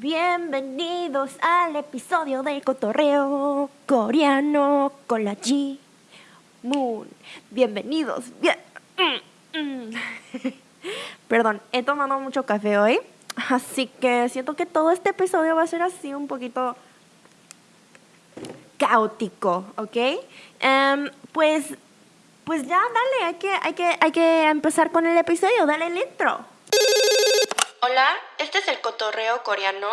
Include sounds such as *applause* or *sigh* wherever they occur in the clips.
Bienvenidos al episodio del cotorreo coreano con la G Moon. Bienvenidos. Bien. *laughs* Perdón, he tomado mucho café hoy, así que siento que todo este episodio va a ser así un poquito caótico, ¿ok? Em, pues, pues ya, dale, hay que, hay, que, hay que empezar con el episodio, dale el intro. Hola, este es el cotorreo coreano.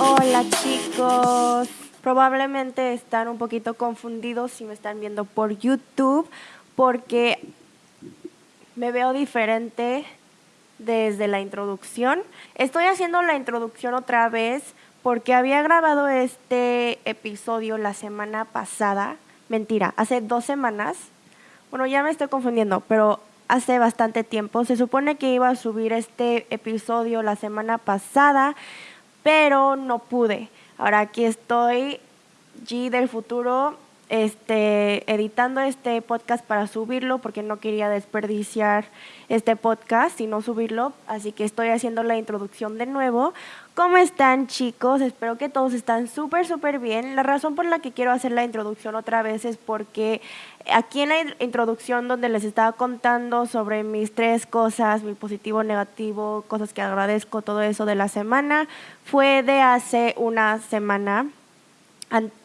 Hola chicos, probablemente están un poquito confundidos si me están viendo por YouTube porque me veo diferente desde la introducción. Estoy haciendo la introducción otra vez porque había grabado este episodio la semana pasada. Mentira, hace dos semanas. Bueno, ya me estoy confundiendo, pero hace bastante tiempo. Se supone que iba a subir este episodio la semana pasada, pero no pude. Ahora aquí estoy, G del futuro, este, editando este podcast para subirlo porque no quería desperdiciar este podcast y no subirlo, así que estoy haciendo la introducción de nuevo. ¿Cómo están chicos? Espero que todos están súper, súper bien. La razón por la que quiero hacer la introducción otra vez es porque aquí en la introducción donde les estaba contando sobre mis tres cosas, mi positivo, negativo, cosas que agradezco, todo eso de la semana, fue de hace una semana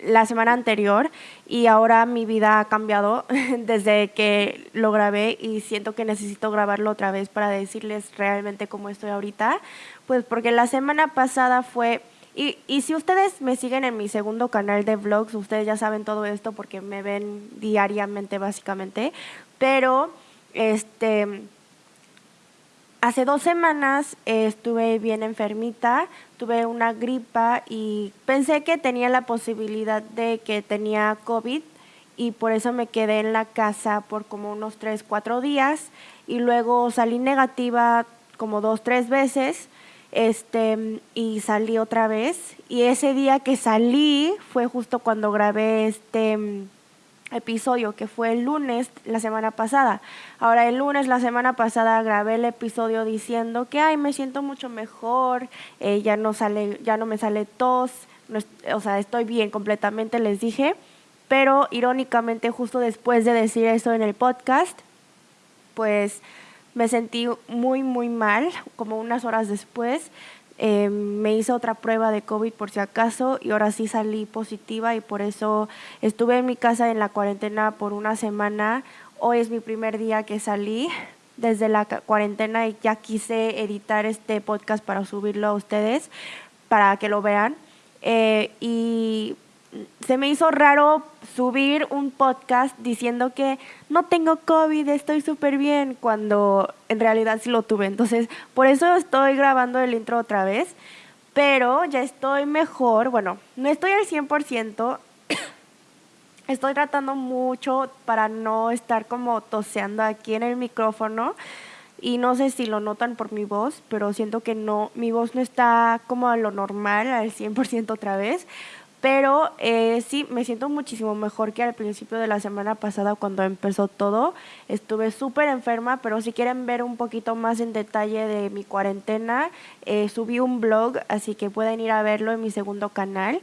la semana anterior y ahora mi vida ha cambiado *laughs* desde que lo grabé y siento que necesito grabarlo otra vez para decirles realmente cómo estoy ahorita, pues porque la semana pasada fue... Y, y si ustedes me siguen en mi segundo canal de vlogs, ustedes ya saben todo esto porque me ven diariamente básicamente, pero este Hace dos semanas estuve bien enfermita, tuve una gripa y pensé que tenía la posibilidad de que tenía COVID y por eso me quedé en la casa por como unos tres, cuatro días y luego salí negativa como dos, tres veces este, y salí otra vez. Y ese día que salí fue justo cuando grabé este episodio que fue el lunes la semana pasada. Ahora el lunes la semana pasada grabé el episodio diciendo que ay me siento mucho mejor, eh, ya no sale, ya no me sale tos, o sea estoy bien completamente les dije, pero irónicamente justo después de decir eso en el podcast, pues me sentí muy muy mal, como unas horas después Em, me hice otra prueba de COVID por si acaso y ahora sí salí positiva y por eso estuve en mi casa en la cuarentena por una semana. Hoy es mi primer día que salí desde la cuarentena y ya quise editar este podcast para subirlo a ustedes, para que lo vean. Eh, y se me hizo raro subir un podcast diciendo que no tengo COVID, estoy súper bien, cuando en realidad sí lo tuve. Entonces, por eso estoy grabando el intro otra vez, pero ya estoy mejor. Bueno, no estoy al 100%. *coughs* Estoy tratando mucho para no estar como toseando aquí en el micrófono. Y no sé si lo notan por mi voz, pero siento que no, mi voz no está como a lo normal, al 100% otra vez. Pero eh, sí, me siento muchísimo mejor que al principio de la semana pasada cuando empezó todo. Estuve súper enferma, pero si quieren ver un poquito más en detalle de mi cuarentena, eh, subí un blog, así que pueden ir a verlo en mi segundo canal.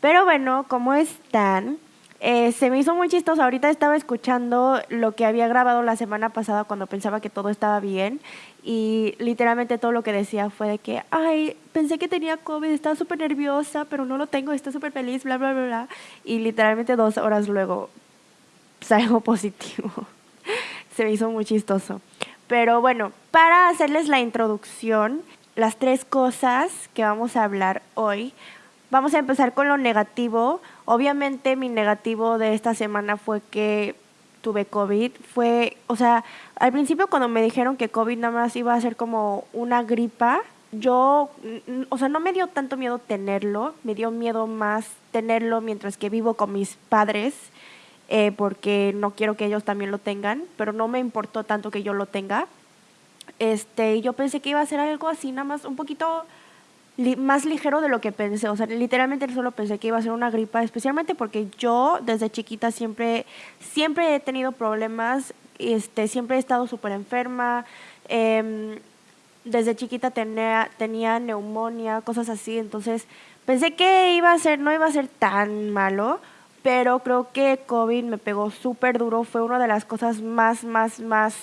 Pero bueno, ¿cómo están? Eh, se me hizo muy chistoso. Ahorita estaba escuchando lo que había grabado la semana pasada cuando pensaba que todo estaba bien y literalmente todo lo que decía fue de que, ay, pensé que tenía COVID, estaba súper nerviosa, pero no lo tengo, estoy súper feliz, bla, bla, bla, bla. Y literalmente dos horas luego salgo *laughs* positivo. se me hizo muy chistoso. Pero bueno, para hacerles la introducción, las tres cosas que vamos a hablar hoy, vamos a empezar con lo negativo Obviamente mi negativo de esta semana fue que tuve COVID. Fue, o sea, al principio cuando me dijeron que COVID nada más iba a ser como una gripa, yo, o sea, no me dio tanto miedo tenerlo, me dio miedo más tenerlo mientras que vivo con mis padres, eh, porque no quiero que ellos también lo tengan, pero no me importó tanto que yo lo tenga. Este, yo pensé que iba a ser algo así, nada más un poquito más ligero de lo que pensé. O sea, literalmente solo pensé que iba a ser una gripa, especialmente porque yo desde chiquita siempre, siempre he tenido problemas, este, siempre he estado súper enferma. Em, desde chiquita tenía, tenía neumonía, cosas así. Entonces pensé que iba a ser, no iba a ser tan malo, pero creo que COVID me pegó súper duro. Fue una de las cosas más, más, más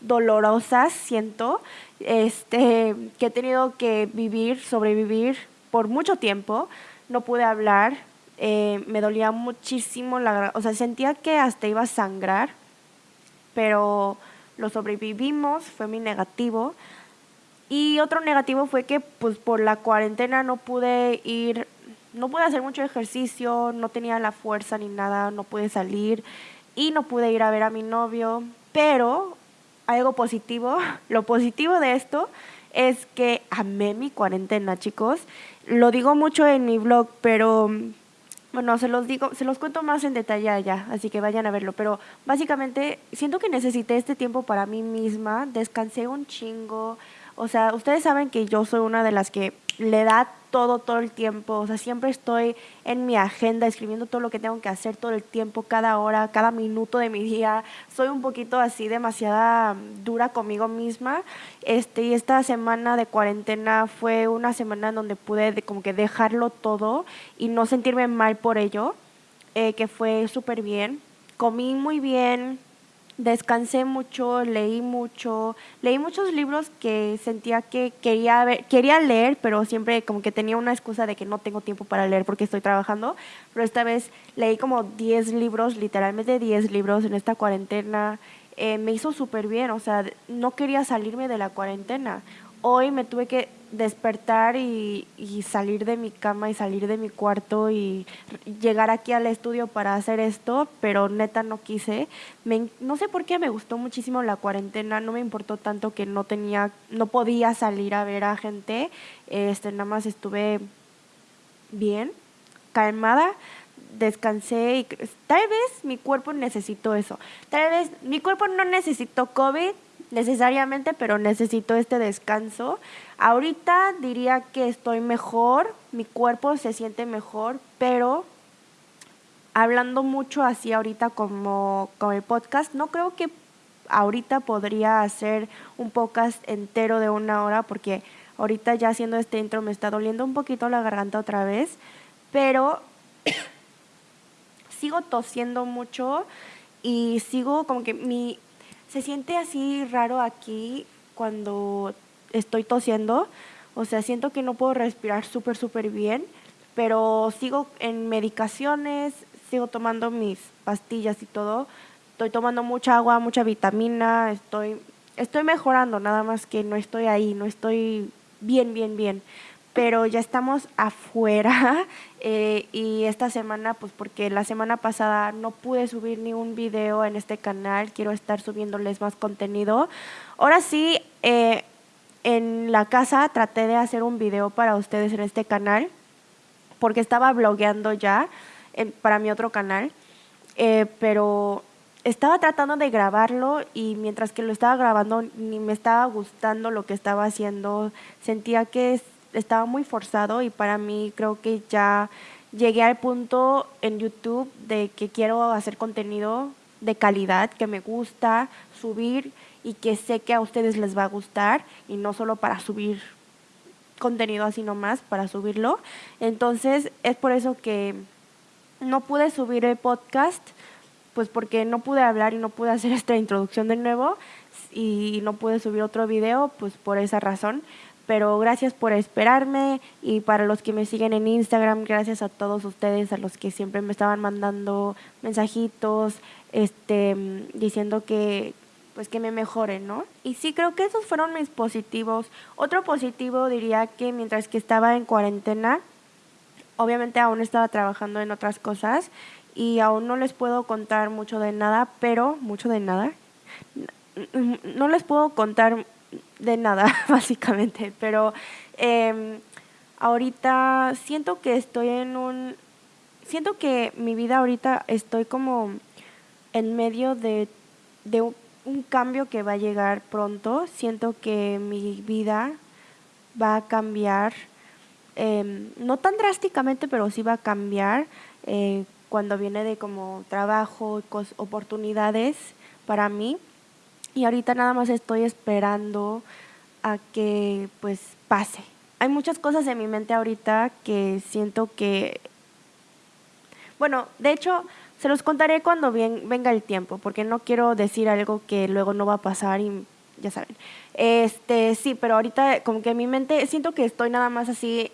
dolorosas, siento, este, que he tenido que vivir, sobrevivir por mucho tiempo. No pude hablar, eh, me dolía muchísimo la o sea, sentía que hasta iba a sangrar, pero lo sobrevivimos, fue mi negativo. Y otro negativo fue que pues por la cuarentena no pude ir, no pude hacer mucho ejercicio, no tenía la fuerza ni nada, no pude salir y no pude ir a ver a mi novio, pero algo positivo. *laughs* Lo positivo de esto es que amé mi cuarentena, chicos. Lo digo mucho en mi blog, pero bueno, se los digo, se los cuento más en detalle allá, así que vayan a verlo. Pero básicamente siento que necesité este tiempo para mí misma, descansé un chingo. O sea, ustedes saben que yo soy una de las que le da todo, todo el tiempo. O sea, siempre estoy en mi agenda escribiendo todo lo que tengo que hacer todo el tiempo, cada hora, cada minuto de mi día. Soy un poquito así, demasiada dura conmigo misma. Este, y esta semana de cuarentena fue una semana en donde pude como que dejarlo todo y no sentirme mal por ello, eh, que fue súper bien. Comí muy bien, descansé mucho, leí mucho, leí muchos libros que sentía que quería ver, quería leer, pero siempre como que tenía una excusa de que no tengo tiempo para leer porque estoy trabajando, pero esta vez leí como 10 libros, literalmente 10 libros en esta cuarentena. Eh, me hizo súper bien, o sea, no quería salirme de la cuarentena. Hoy me tuve que despertar y, salir de mi cama y salir de mi cuarto y llegar aquí al estudio para hacer esto, pero neta no quise. no sé por qué me gustó muchísimo la cuarentena, no me importó tanto que no tenía, no podía salir a ver a gente, este, nada más estuve bien, calmada, descansé y tal vez mi cuerpo necesitó eso, tal vez mi cuerpo no necesitó COVID, necesariamente, pero necesito este descanso. Ahorita diría que estoy mejor, mi cuerpo se siente mejor, pero hablando mucho así ahorita como con el podcast, no creo que ahorita podría hacer un podcast entero de una hora porque ahorita ya haciendo este intro me está doliendo un poquito la garganta otra vez, pero *coughs* sigo tosiendo mucho y sigo como que mi se siente así raro aquí cuando estoy tosiendo. O sea, siento que no puedo respirar súper, súper bien, pero sigo en medicaciones, sigo tomando mis pastillas y todo. Estoy tomando mucha agua, mucha vitamina, estoy, estoy mejorando, nada más que no estoy ahí, no estoy bien, bien, bien pero ya estamos afuera *laughs* eh, y esta semana, pues porque la semana pasada no pude subir ni un video en este canal, quiero estar subiéndoles más contenido. Ahora sí, eh, en la casa traté de hacer un video para ustedes en este canal, porque estaba blogueando ya para mi otro canal, eh, pero estaba tratando de grabarlo y mientras que lo estaba grabando ni me estaba gustando lo que estaba haciendo, sentía que estaba muy forzado y para mí creo que ya llegué al punto en YouTube de que quiero hacer contenido de calidad, que me gusta subir y que sé que a ustedes les va a gustar y no solo para subir contenido así nomás, para subirlo. Entonces es por eso que no pude subir el podcast, pues porque no pude hablar y no pude hacer *laughs* esta introducción de nuevo y no pude subir otro video, pues por esa razón pero gracias por esperarme y para los que me siguen en Instagram, gracias a todos ustedes, a los que siempre me estaban mandando mensajitos, este, diciendo que pues que me mejoren, ¿no? Y sí creo que esos fueron mis positivos. Otro positivo diría que mientras que estaba en cuarentena, obviamente aún estaba trabajando en otras cosas y aún no les puedo contar mucho de nada, pero mucho de nada. No les puedo contar de nada, *laughs* básicamente. Pero em, ahorita siento que estoy en un... Siento que mi vida ahorita estoy como en medio de, de un, cambio que va a llegar pronto. Siento que mi vida va a cambiar em, no tan drásticamente, pero sí va a cambiar eh, cuando viene de como trabajo, oportunidades para mí. Y ahorita nada más estoy esperando a que pues pase. Hay muchas cosas en mi mente ahorita que siento que, bueno, de hecho, se los contaré cuando venga el tiempo, porque no quiero decir algo que luego no va a pasar y ya saben. Este, sí, pero ahorita como que en mi mente siento que estoy nada más así,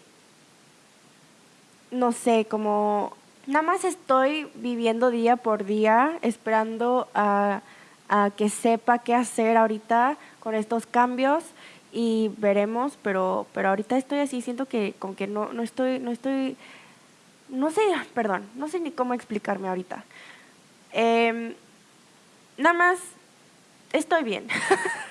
no sé, como nada más estoy viviendo día por día, esperando a, a que sepa qué hacer ahorita con estos cambios y veremos, pero, pero ahorita estoy así, siento que como que no, no estoy, no estoy, no sé, perdón, no sé ni cómo explicarme ahorita. Em, nada más estoy bien.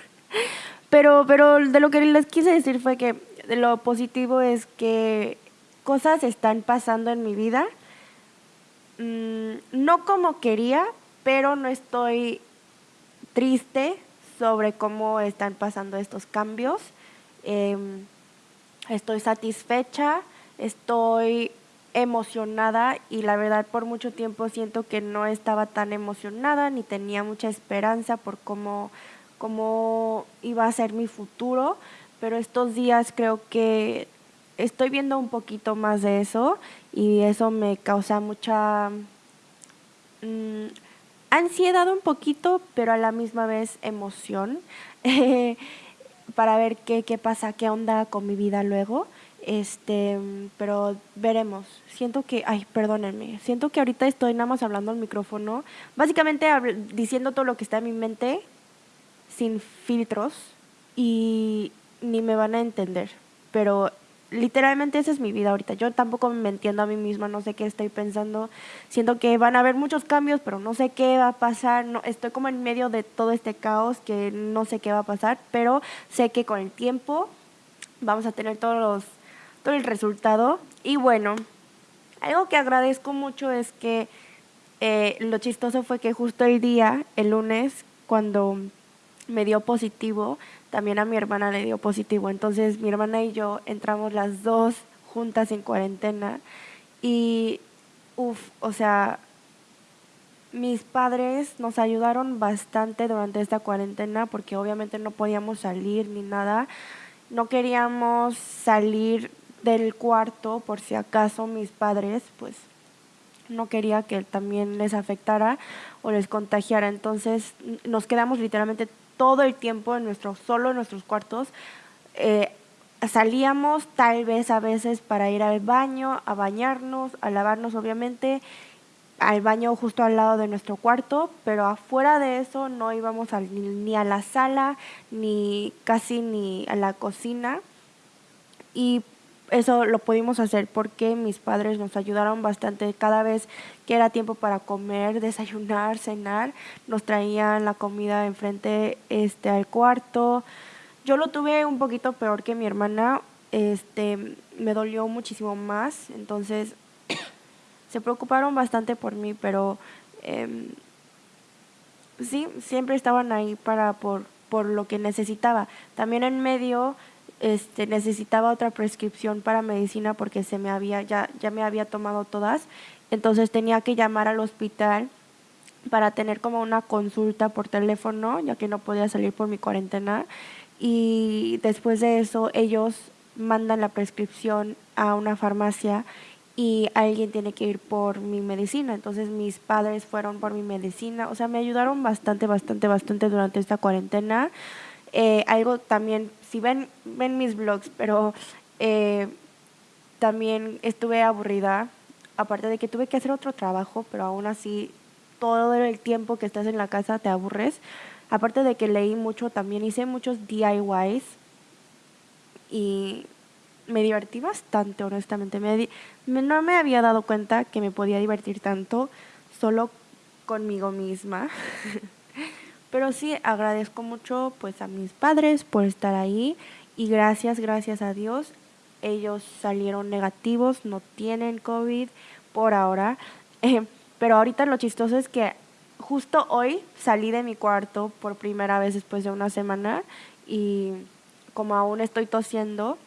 *laughs* pero, pero de lo que les quise decir fue que lo positivo es que cosas están pasando en mi vida, mm, no como quería, pero no estoy triste sobre cómo están pasando estos cambios. Em, estoy satisfecha, estoy emocionada y la verdad por mucho tiempo siento que no estaba tan emocionada ni tenía mucha esperanza por cómo, cómo iba a ser mi futuro, pero estos días creo que estoy viendo un poquito más de eso y eso me causa mucha mm, ansiedad un poquito, pero a la misma vez emoción *laughs* para ver qué, qué pasa, qué onda con mi vida luego. Este, pero veremos. Siento que, ay, perdónenme, siento que ahorita estoy nada más hablando al micrófono, básicamente diciendo todo lo que está en mi mente sin filtros y ni me van a entender, pero literalmente esa es mi vida ahorita. Yo tampoco me entiendo a mí misma, no sé qué estoy pensando. Siento que van a haber muchos cambios, pero no sé qué va a pasar. No, estoy como en medio de todo este caos que no sé qué va a pasar, pero sé que con el tiempo vamos a tener todos los todo el resultado. Y bueno, algo que agradezco mucho es que eh, lo chistoso fue que justo el día, el lunes, cuando me dio positivo, también a mi hermana le dio positivo. Entonces mi hermana y yo entramos las dos juntas en cuarentena y, uff, o sea, mis padres nos ayudaron bastante durante esta cuarentena porque obviamente no podíamos salir ni nada. No queríamos salir del cuarto por si acaso mis padres pues no quería que también les afectara o les contagiara. Entonces nos quedamos literalmente todo el tiempo en nuestro, solo en nuestros cuartos. Eh, salíamos tal vez a veces para ir al baño, a bañarnos, a lavarnos obviamente, al baño justo al lado de nuestro cuarto, pero afuera de eso no íbamos ni a la sala, ni casi ni a la cocina. Y eso lo pudimos hacer porque mis padres nos ayudaron bastante. Cada vez que era tiempo para comer, desayunar, cenar, nos traían la comida enfrente este, al cuarto. Yo lo tuve un poquito peor que mi hermana. Este, me dolió muchísimo más. Entonces, *coughs* se preocuparon bastante por mí, pero em, sí, siempre estaban ahí para por, por lo que necesitaba. También en medio este, necesitaba otra prescripción para medicina porque se me había, ya, ya me había tomado todas, entonces tenía que llamar al hospital para tener como una consulta por teléfono, ya que no podía salir por mi cuarentena. Y después de eso ellos mandan la prescripción a una farmacia y alguien tiene que ir por mi medicina. Entonces mis padres fueron por mi medicina. O sea, me ayudaron bastante, bastante, bastante durante esta cuarentena. Eh, algo también si ven, ven mis vlogs, pero eh, también estuve aburrida, aparte de que tuve que hacer otro trabajo, pero aún así todo el tiempo que estás en la casa te aburres. Aparte de que leí mucho, también hice muchos DIYs y me divertí bastante, honestamente. Me, no me había dado cuenta que me podía divertir tanto solo conmigo misma. *laughs* Pero sí agradezco mucho pues a mis padres por estar ahí y gracias, gracias a Dios, ellos salieron negativos, no tienen COVID por ahora. *laughs* Eh, pero ahorita lo chistoso es que justo hoy salí de mi cuarto por primera vez después de una semana y como aún estoy tosiendo,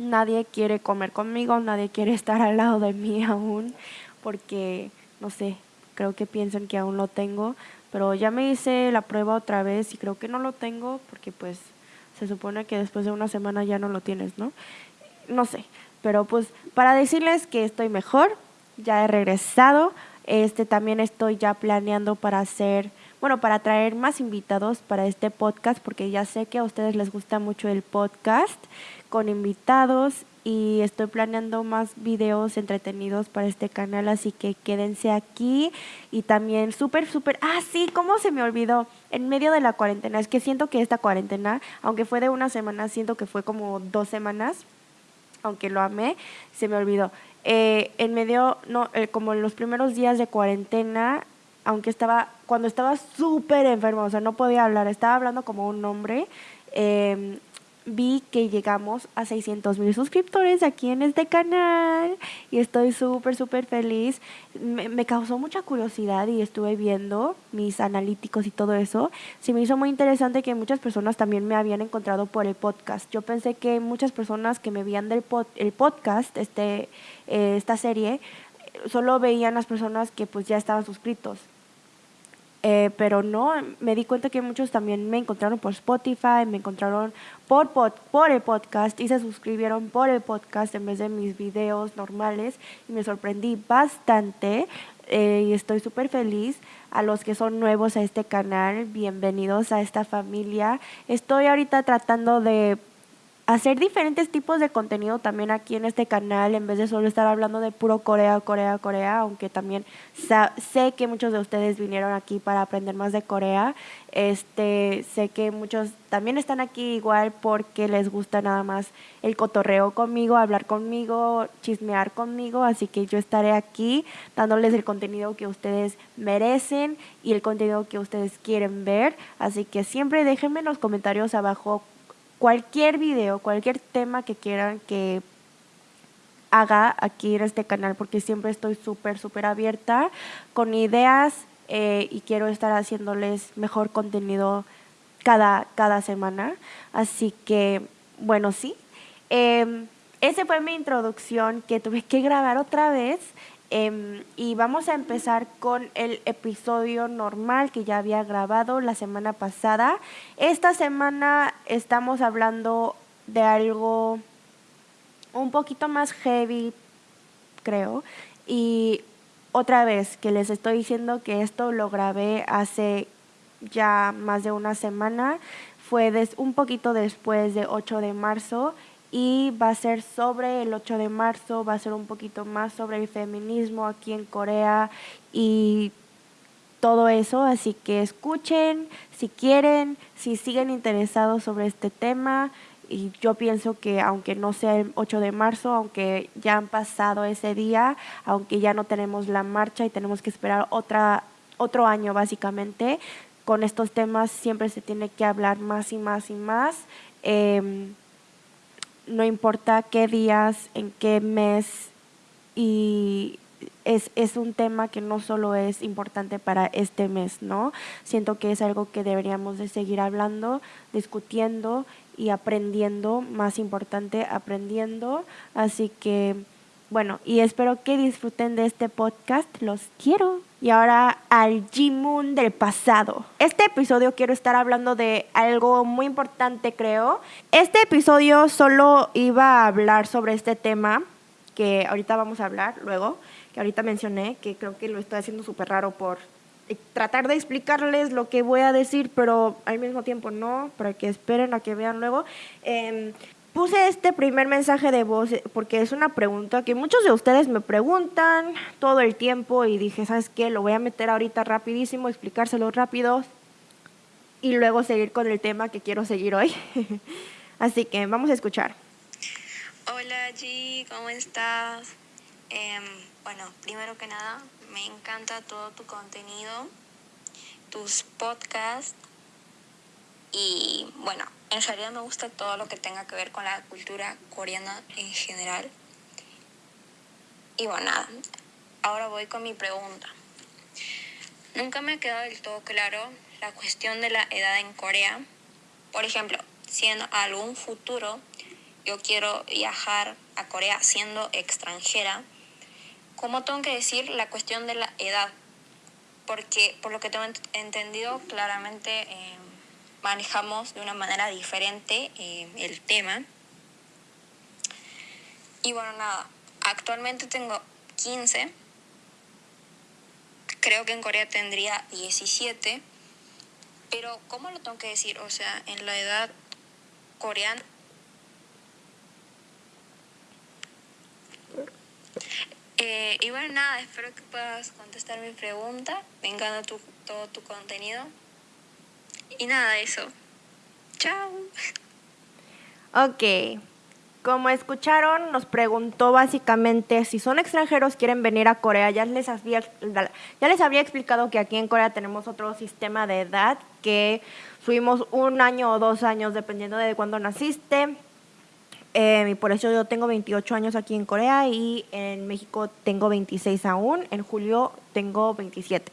nadie quiere comer conmigo, nadie quiere *laughs* estar al lado de mí aún, porque, no sé, creo que piensan que aún lo tengo, pero ya me hice la prueba otra vez y creo que no lo tengo porque pues se supone que después de una semana ya no lo tienes, ¿no? No sé, pero pues para decirles que estoy mejor, ya he regresado, este también estoy ya planeando para hacer, bueno, para traer más invitados para este podcast porque ya sé que a ustedes les gusta mucho el podcast con invitados y estoy planeando más videos entretenidos para este canal, así que quédense aquí y también súper, súper, ah, sí, ¿cómo se me olvidó? En medio de la cuarentena, es que siento que esta cuarentena, aunque fue de una semana, siento que fue como dos semanas, aunque lo amé, se me olvidó. Eh, en medio, no, eh, como en los primeros días de cuarentena, aunque estaba, cuando estaba súper enfermo, o sea, no podía hablar, estaba hablando como un hombre, eh, vi que llegamos a 600 mil suscriptores aquí en este canal y estoy súper, súper feliz. Me, causó mucha curiosidad y estuve viendo mis analíticos y todo eso. Se me hizo muy interesante que muchas personas también me habían encontrado por el podcast. Yo pensé que muchas personas que me veían del el podcast, este, eh, esta serie, solo veían las personas que pues ya estaban suscritos. Eh, pero no, me di cuenta que muchos también me encontraron por Spotify, me encontraron por, por el podcast y se suscribieron por el podcast en vez de mis videos normales y me sorprendí bastante eh, y estoy súper feliz. A los que son nuevos a este canal, bienvenidos a esta familia. Estoy ahorita tratando de hacer diferentes tipos de contenido también aquí en este canal, en vez de solo estar hablando de puro Corea, Corea, Corea, aunque también sé que muchos de ustedes vinieron aquí para aprender más de Corea. Este, sé que muchos también están aquí igual porque les gusta nada más el cotorreo conmigo, hablar conmigo, chismear conmigo, así que yo estaré aquí dándoles el contenido que ustedes merecen y el contenido que ustedes quieren ver, así que siempre déjenme en los comentarios abajo cualquier video, cualquier tema que quieran que haga aquí en este canal, porque siempre estoy súper, súper abierta con ideas eh, y quiero estar haciéndoles mejor contenido cada, cada semana. Así que, bueno, sí. Eh, esa fue mi introducción que tuve que grabar otra vez. Em, y vamos a empezar con el episodio normal que ya había grabado la semana pasada. Esta semana estamos hablando de algo un poquito más heavy, creo. Y otra vez que les estoy diciendo que esto lo grabé hace ya más de una semana. Fue un poquito después de 8 de marzo y va a ser sobre el 8 de marzo, va a ser un poquito más sobre el feminismo aquí en Corea y todo eso, así que escuchen si quieren, si siguen interesados sobre este tema y yo pienso que aunque no sea el 8 de marzo, aunque ya han pasado ese día, aunque ya no tenemos la marcha y tenemos que esperar otra otro año básicamente, con estos temas siempre se tiene que hablar más y más y más. Eh, no importa qué días, en qué mes, y es, es, un tema que no solo es importante para este mes, ¿no? Siento que es algo que deberíamos de seguir hablando, discutiendo y aprendiendo, más importante, aprendiendo. Así que, bueno, y espero que disfruten de este podcast. Los quiero. Y ahora al G-Moon del pasado. Este episodio quiero estar hablando de algo muy importante, creo. Este episodio solo iba a hablar sobre este tema que ahorita vamos a hablar luego, que ahorita mencioné, que creo que lo estoy haciendo súper raro por tratar de explicarles lo que voy a decir, pero al mismo tiempo no, para que esperen a que vean luego. Eh, Puse este primer mensaje de voz porque es una pregunta que muchos de ustedes me preguntan todo el tiempo y dije, ¿sabes qué? Lo voy a meter ahorita rapidísimo, explicárselo rápido y luego seguir con el tema que quiero seguir hoy. *laughs* Así que vamos a escuchar. Hola G, ¿cómo estás? Em, bueno, primero que nada, me encanta todo tu contenido, tus podcasts y bueno, en realidad me gusta todo lo que tenga que ver con la cultura coreana en general. Y bueno, nada, ahora voy con mi pregunta. Nunca me ha quedado del todo claro la cuestión de la edad en Corea. Por ejemplo, si en algún futuro yo quiero viajar a Corea siendo extranjera, ¿cómo tengo que decir la cuestión de la edad? Porque por lo que tengo entendido, claramente eh, manejamos de una manera diferente eh, el tema. Y bueno, nada, actualmente tengo 15. Creo que en Corea tendría 17. Pero, ¿cómo lo tengo que decir? O sea, en la edad coreana. Eh, y bueno, nada, espero que puedas contestar mi pregunta. Me encanta tu, todo tu contenido. Y nada, eso. Chao. Ok. Como escucharon, nos preguntó básicamente si son extranjeros, quieren venir a Corea. Ya les, había, ya les había explicado que aquí en Corea tenemos otro sistema de edad que subimos un año o dos años dependiendo de cuándo naciste. Eh, y por eso yo tengo 28 años aquí en Corea y en México tengo 26 aún. En julio tengo 27.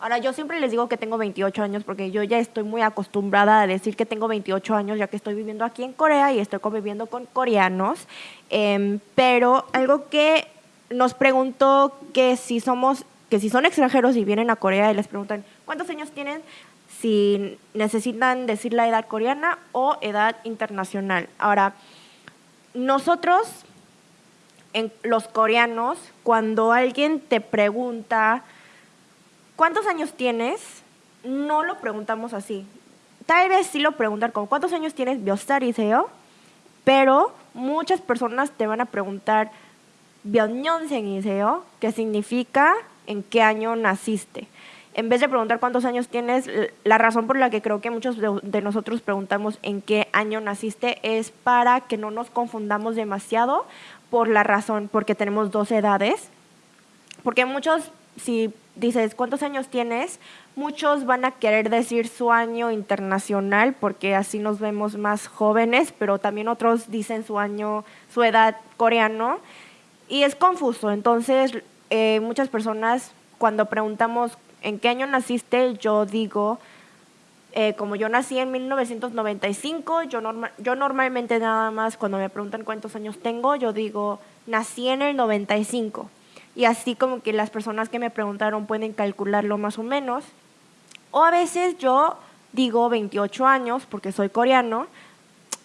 Ahora, yo siempre les digo que tengo 28 años porque yo ya estoy muy acostumbrada a decir que tengo 28 años ya que estoy viviendo aquí en Corea y estoy conviviendo con coreanos. Em, pero algo que nos preguntó que si somos, que si son extranjeros y vienen a Corea y les preguntan cuántos años tienen, si necesitan decir la edad coreana o edad internacional. Ahora, nosotros, los coreanos, cuando alguien te pregunta ¿cuántos años tienes? No lo preguntamos así. Tal vez sí lo preguntan como, ¿cuántos años tienes? yo? Pero muchas personas te van a preguntar, yo? que significa en qué año naciste. En vez de preguntar cuántos años tienes, la razón por la que creo que muchos de nosotros preguntamos en qué año naciste es para que no nos confundamos demasiado por la razón, porque tenemos dos edades. Porque muchos, si dices, ¿cuántos años tienes? Muchos van a querer decir su año internacional porque así nos vemos más jóvenes, pero también otros dicen su año, su edad coreano. Y es confuso. Entonces, eh, muchas personas cuando preguntamos en qué año naciste, yo digo, eh, como yo nací en 1995, yo, yo normalmente nada más cuando me preguntan cuántos años tengo, yo digo, nací en el 95 y así como que las personas que me preguntaron pueden calcularlo más o menos. O a veces yo digo 28 años porque soy coreano,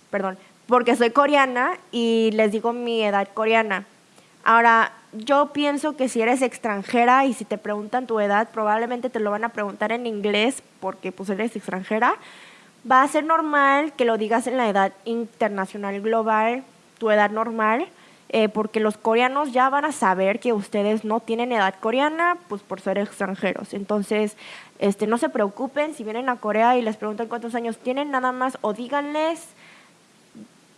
perdón, porque soy coreana y les digo mi edad coreana. Ahora, yo pienso que si eres extranjera y si te preguntan tu edad, probablemente te lo van a preguntar en inglés porque pues eres extranjera. Va a ser normal que lo digas en la edad internacional global, tu edad normal eh, porque los coreanos ya van a saber que ustedes no tienen edad coreana, pues por ser extranjeros. Entonces, este, no se preocupen si vienen a Corea y les preguntan cuántos años tienen, nada más o díganles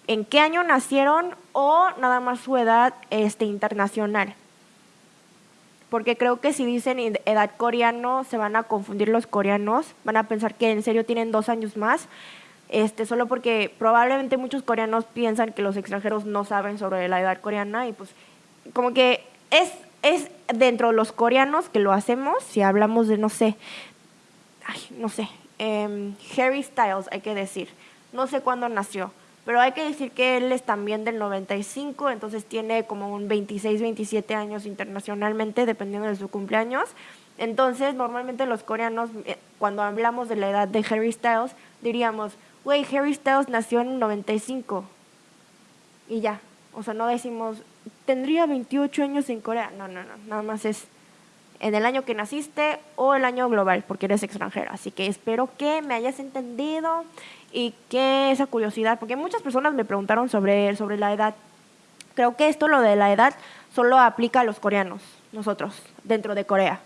en qué año nacieron o nada más su edad este, internacional. Porque creo que si dicen edad coreano se van a confundir los coreanos, van a pensar que en serio tienen dos años más este, solo porque probablemente muchos coreanos piensan que los extranjeros no saben sobre la edad coreana y pues como que es, es dentro de los coreanos que lo hacemos, si hablamos de, no sé, ay, no sé, eh, Harry Styles, hay que decir, no sé cuándo nació, pero hay que decir que él es también del 95, entonces tiene como un 26, 27 años internacionalmente, dependiendo de su cumpleaños. Entonces, normalmente los coreanos, eh, cuando hablamos de la edad de Harry Styles, diríamos, güey, Harry Styles nació en el 95. Y ya. O sea, no decimos, tendría 28 años en Corea. No, no, no. Nada más es en el año que naciste o el año global, porque eres extranjero. Así que espero que me hayas entendido y que esa curiosidad, porque muchas personas me preguntaron sobre, sobre la edad. Creo que esto, lo de la edad, solo aplica a los coreanos, nosotros, dentro de Corea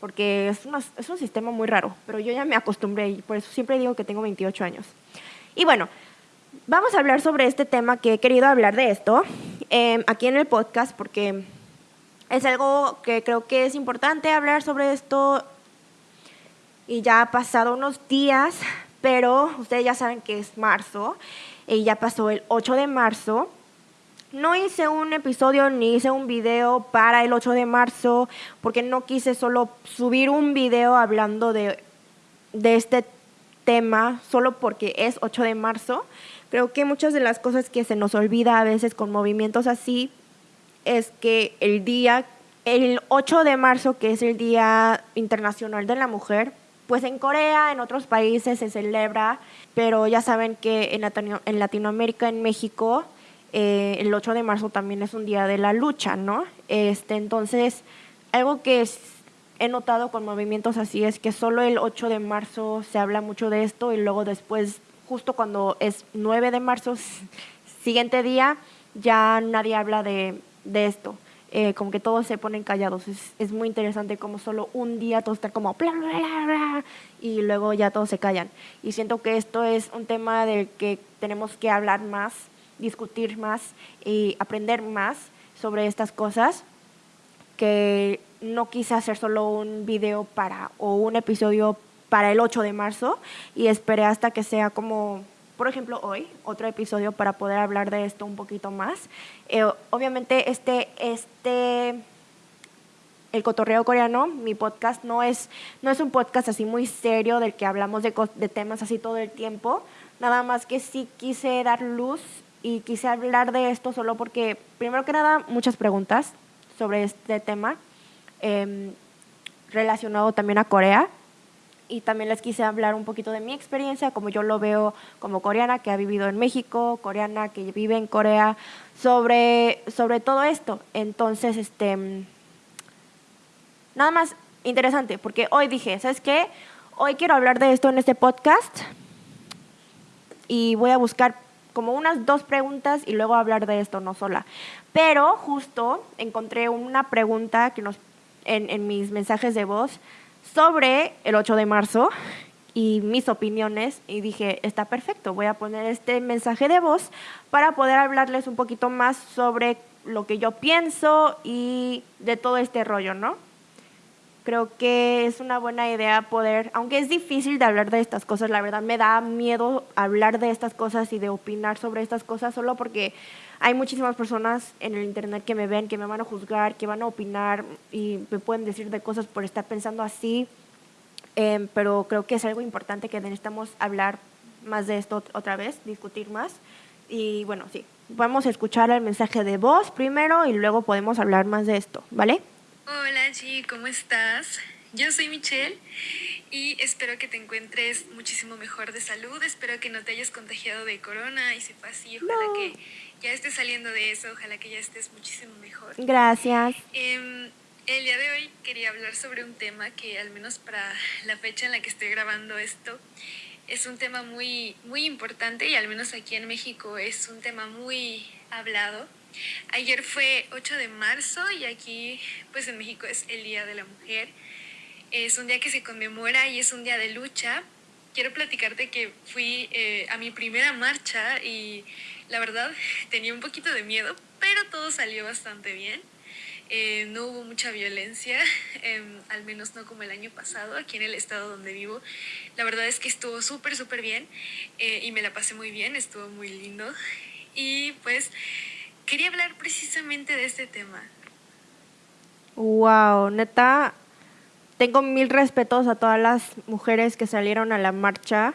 porque es, es un sistema muy raro, pero yo ya me acostumbré y por eso siempre digo que tengo 28 años. Y bueno, vamos a hablar sobre este tema que he querido hablar de esto em, aquí en el podcast porque es algo que creo que es importante hablar sobre esto. Y ya ha pasado unos días, pero ustedes ya saben que es marzo y ya pasó el 8 de marzo. No hice un episodio ni hice un video para el 8 de marzo porque no quise solo subir un video hablando de, de este tema solo porque es 8 de marzo. Creo que muchas de las cosas que se nos olvida a veces con movimientos así es que el día, el 8 de marzo, que es el Día Internacional de la Mujer, pues en Corea, en otros países se celebra, pero ya saben que en, en Latinoamérica, en México, eh, el 8 de marzo también es un día de la lucha, ¿no? Este, entonces, algo que he notado con movimientos así es que solo el 8 de marzo se habla mucho de esto y luego después, justo cuando es 9 de marzo, siguiente día, ya nadie habla de, de esto. Eh, como que todos se ponen callados. Es, es, muy interesante como solo un día todos están como bla, bla, bla, y luego ya todos se callan. Y siento que esto es un tema del que tenemos que hablar más, discutir más y aprender más sobre estas cosas que no quise hacer solo un video para o un episodio para el 8 de marzo y esperé hasta que sea como por ejemplo, hoy, otro episodio para poder hablar de esto un poquito más. Eh, obviamente, este, este, el cotorreo coreano, mi podcast, no es, no es un podcast así muy serio del que hablamos de, de temas así todo el tiempo. Nada más que sí quise dar luz y quise hablar de esto solo porque, primero que nada, muchas preguntas sobre este tema em, relacionado también a Corea y también les quise hablar un poquito de mi experiencia, como yo lo veo como coreana que ha vivido en México, coreana que vive en Corea, sobre, sobre todo esto. Entonces, este, nada más interesante, porque hoy dije, ¿sabes qué? Hoy quiero hablar de esto en este podcast y voy a buscar como unas dos preguntas y luego hablar de esto, no sola. Pero justo encontré una pregunta que nos, en, en mis mensajes de voz sobre el 8 de marzo y mis opiniones y dije, está perfecto, voy a poner este mensaje de voz para poder hablarles un poquito más sobre lo que yo pienso y de todo este rollo, ¿no? Creo que es una buena idea poder, aunque es difícil de hablar de estas cosas, la verdad me da miedo hablar de estas cosas y de opinar sobre estas cosas solo porque hay muchísimas personas en el internet que me ven, que me van a juzgar, que van a opinar y me pueden decir de cosas por estar pensando así. Em, pero creo que es algo importante que necesitamos hablar más de esto otra vez, discutir más. Y bueno, sí, vamos a escuchar el mensaje de voz primero y luego podemos hablar más de esto, ¿vale? Hola, Chi, ¿cómo estás? Yo soy Michelle y espero que te encuentres muchísimo mejor de salud. Espero que no te hayas contagiado de corona y si fue así, ojalá que ya estés saliendo de eso, ojalá que ya estés muchísimo mejor. Gracias. Em, el día de hoy quería hablar sobre un tema que al menos para la fecha en la que estoy grabando esto es un tema muy, muy importante y al menos aquí en México es un tema muy hablado. Ayer fue 8 de marzo y aquí pues en México es el Día de la Mujer. Es un día que se conmemora y es un día de lucha. Quiero platicarte que fui eh, a mi primera marcha y la verdad, *laughs* tenía un poquito de miedo, pero todo salió bastante bien. Eh, no hubo mucha violencia, *laughs* em, al menos no como el año pasado, aquí en el estado donde vivo. La verdad es que estuvo súper, súper bien eh, y me la pasé muy bien, estuvo muy lindo. Y pues quería hablar precisamente de este tema. Wow, neta, tengo mil respetos a todas las mujeres que salieron a la marcha.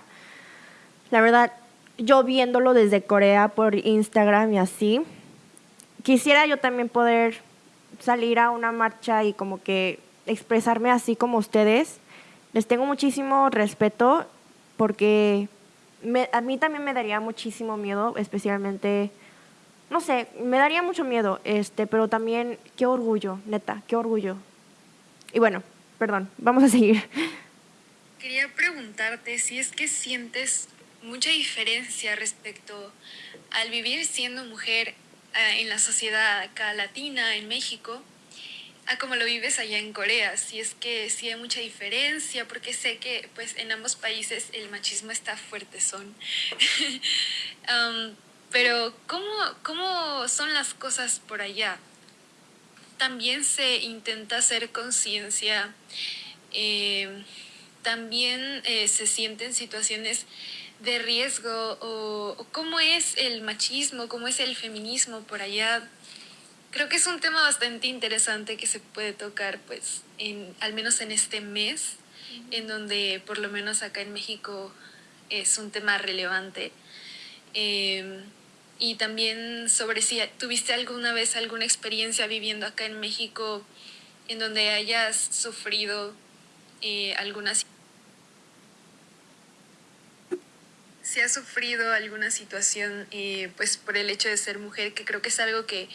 La verdad, yo viéndolo desde Corea por Instagram y así, quisiera yo también poder salir a una marcha y como que expresarme así como ustedes. Les tengo muchísimo respeto porque a mí también me daría muchísimo miedo, especialmente, no sé, me daría mucho miedo, este, pero también qué orgullo, neta, qué orgullo. Y bueno, perdón, vamos a seguir. Quería preguntarte si es que sientes mucha diferencia respecto al vivir siendo mujer eh, en la sociedad acá latina, en México, a como lo vives allá en Corea. Si es que sí hay mucha diferencia, porque sé que pues en ambos países el machismo está fuerte. *laughs* Um, pero ¿cómo, ¿cómo son las cosas por allá? También se intenta hacer conciencia, eh, también eh, se sienten situaciones de riesgo o, cómo es el machismo, cómo es el feminismo por allá. Creo que es un tema bastante interesante que se puede tocar, pues, en, al menos en este mes, en donde por lo menos acá en México es un tema relevante. Em, y también sobre si tuviste alguna vez alguna experiencia viviendo acá en México en donde hayas sufrido eh, alguna si has sufrido alguna situación eh, pues por el hecho de ser mujer que creo que es algo que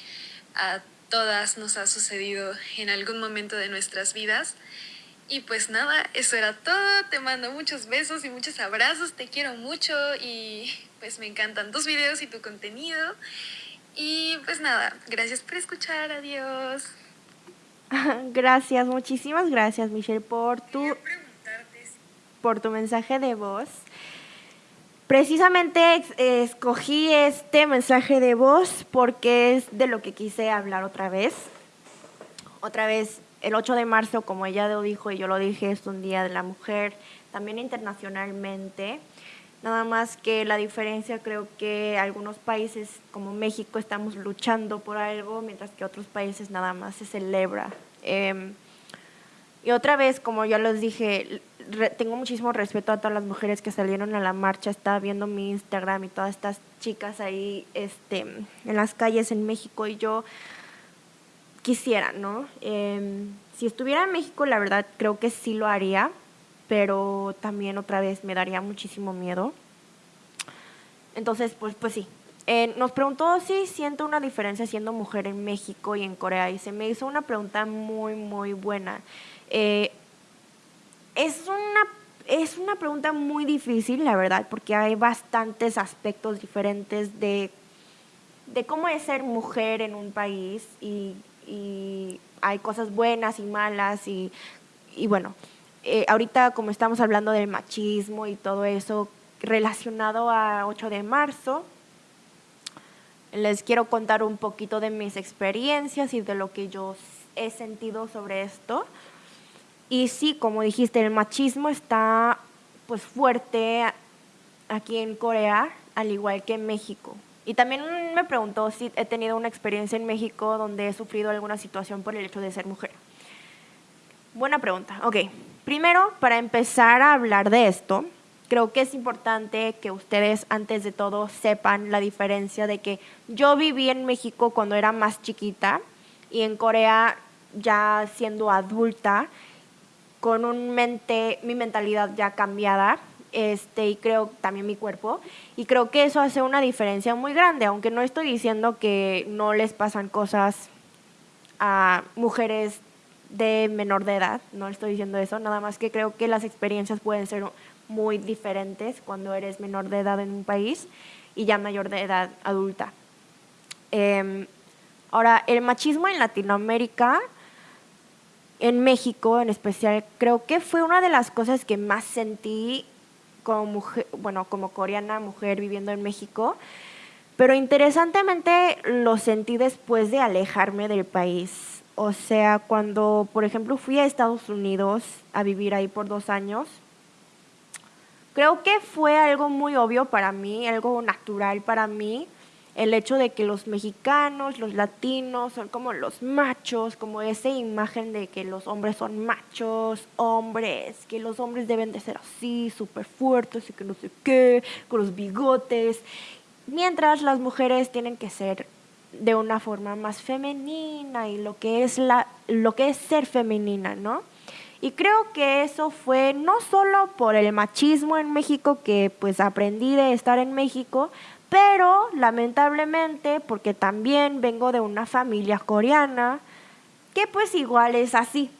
a todas nos ha sucedido en algún momento de nuestras vidas y pues nada, eso era todo. Te mando muchos besos y muchos abrazos. Te quiero mucho y pues me encantan tus videos y tu contenido. Y pues nada, gracias por escuchar. Adiós. *laughs* Gracias, muchísimas gracias Michelle por tu, por tu mensaje de voz. Precisamente escogí este mensaje de voz porque es de lo que quise hablar otra vez. Otra vez el 8 de marzo, como ella lo dijo y yo lo dije, es un día de la mujer, también internacionalmente. Nada más que la diferencia creo que algunos países como México estamos luchando por algo, mientras que otros países nada más se celebra. Em, y otra vez, como ya les dije, tengo muchísimo respeto a todas las mujeres que salieron a la marcha. Estaba viendo mi Instagram y todas estas chicas ahí este, en las calles en México y yo quisiera, ¿no? Em, si estuviera en México, la verdad creo que sí lo haría, pero también otra vez me daría muchísimo miedo. Entonces, pues, pues sí. Eh, nos preguntó si siento una diferencia siendo mujer en México y en Corea y se me hizo una pregunta muy, muy buena. Eh, es, una, es una pregunta muy difícil, la verdad, porque hay bastantes aspectos diferentes de, de cómo es ser mujer en un país y y hay cosas buenas y malas y, y bueno, eh, ahorita como estamos hablando del machismo y todo eso relacionado a 8 de marzo, les quiero contar un poquito de mis experiencias y de lo que yo he sentido sobre esto. Y sí, como dijiste, el machismo está pues fuerte aquí en Corea, al igual que en México. Y también me preguntó si he tenido una experiencia en México donde he sufrido alguna situación por el hecho de ser mujer. Buena pregunta. Ok, primero, para empezar a hablar de esto, creo que es importante que ustedes antes de todo sepan la diferencia de que yo viví en México cuando era más chiquita y en Corea ya siendo adulta, con un mente, mi mentalidad ya cambiada este, y creo también mi cuerpo. Y creo que eso hace una diferencia muy grande, aunque no estoy diciendo que no les pasan cosas a mujeres de menor de edad, no estoy diciendo eso, nada más que creo que las experiencias pueden ser muy diferentes cuando eres menor de edad en un país y ya mayor de edad adulta. Em, ahora, el machismo en Latinoamérica, en México en especial, creo que fue una de las cosas que más sentí como mujer, bueno, como coreana, mujer viviendo en México. Pero interesantemente lo sentí después de alejarme del país. O sea, cuando, por ejemplo, fui a Estados Unidos a vivir ahí por dos años, creo que fue algo muy obvio para mí, algo natural para mí, el hecho de que los mexicanos, los latinos son como los machos, como esa imagen de que los hombres son machos, hombres, que los hombres deben de ser así, súper fuertes y que no sé qué, con los bigotes, mientras las mujeres tienen que ser de una forma más femenina y lo que es la lo que es ser femenina, ¿no? Y creo que eso fue no solo por el machismo en México que pues aprendí de estar en México, pero lamentablemente, porque también vengo de una familia coreana, que pues igual es así.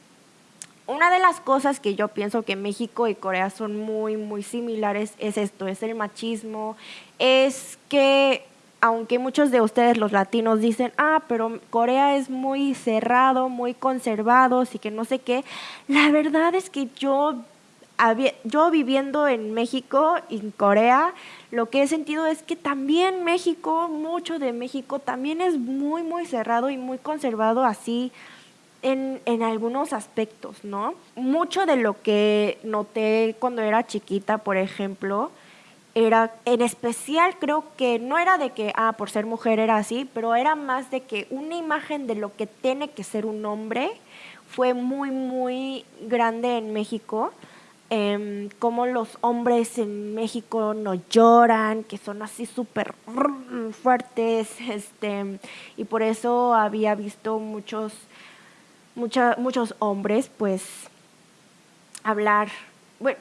Una de las cosas que yo pienso que México y Corea son muy, muy similares es esto, es el machismo, es que aunque muchos de ustedes los latinos dicen, ah, pero Corea es muy cerrado, muy conservado, así que no sé qué, la verdad es que yo yo viviendo en México en Corea, lo que he sentido es que también México, mucho de México, también es muy, muy cerrado y muy conservado así en, en algunos aspectos, ¿no? Mucho de lo que noté cuando era chiquita, por ejemplo, era, en especial creo que no era de que, ah, por ser mujer era así, pero era más de que una imagen de lo que tiene que ser un hombre fue muy, muy grande en México eh, cómo los hombres en México no lloran, que son así súper fuertes, este, y por eso había visto muchos, muchos hombres, pues, hablar, bueno,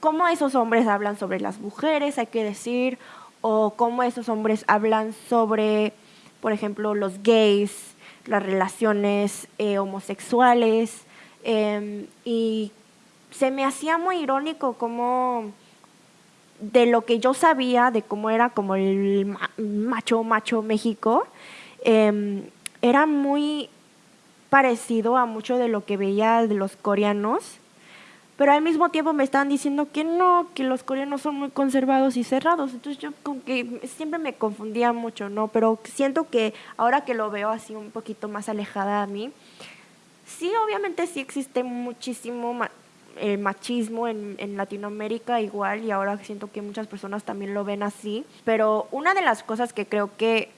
cómo esos hombres hablan sobre las mujeres, hay que decir, o cómo esos hombres hablan sobre, por ejemplo, los gays, las relaciones eh, homosexuales, em, y se me hacía muy irónico como de lo que yo sabía de cómo era como el macho macho México, em, era muy parecido a mucho de lo que veía de los coreanos, pero al mismo tiempo me estaban diciendo que no, que los coreanos son muy conservados y cerrados, entonces yo como que siempre me confundía mucho, ¿no? Pero siento que ahora que lo veo así un poquito más alejada a mí, sí, obviamente sí existe muchísimo el machismo en, en, Latinoamérica igual y ahora siento que muchas personas también lo ven así, pero una de las cosas que creo que,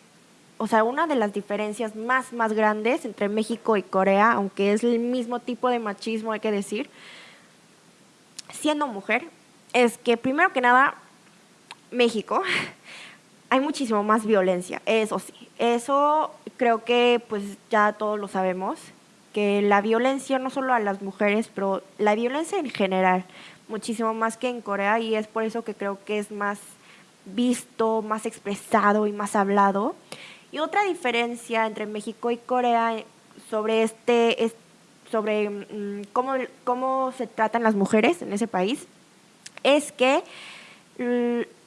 o sea, una de las diferencias más, más grandes entre México y Corea, aunque es el mismo tipo de machismo, hay que decir, siendo mujer, es que primero que nada, México, *laughs* hay muchísimo más violencia, eso sí, eso creo que pues ya todos lo sabemos que la violencia, no solo a las mujeres, pero la violencia en general, muchísimo más que en Corea y es por eso que creo que es más visto, más expresado y más hablado. Y otra diferencia entre México y Corea sobre este, es sobre mm, cómo, cómo se tratan las mujeres en ese país es que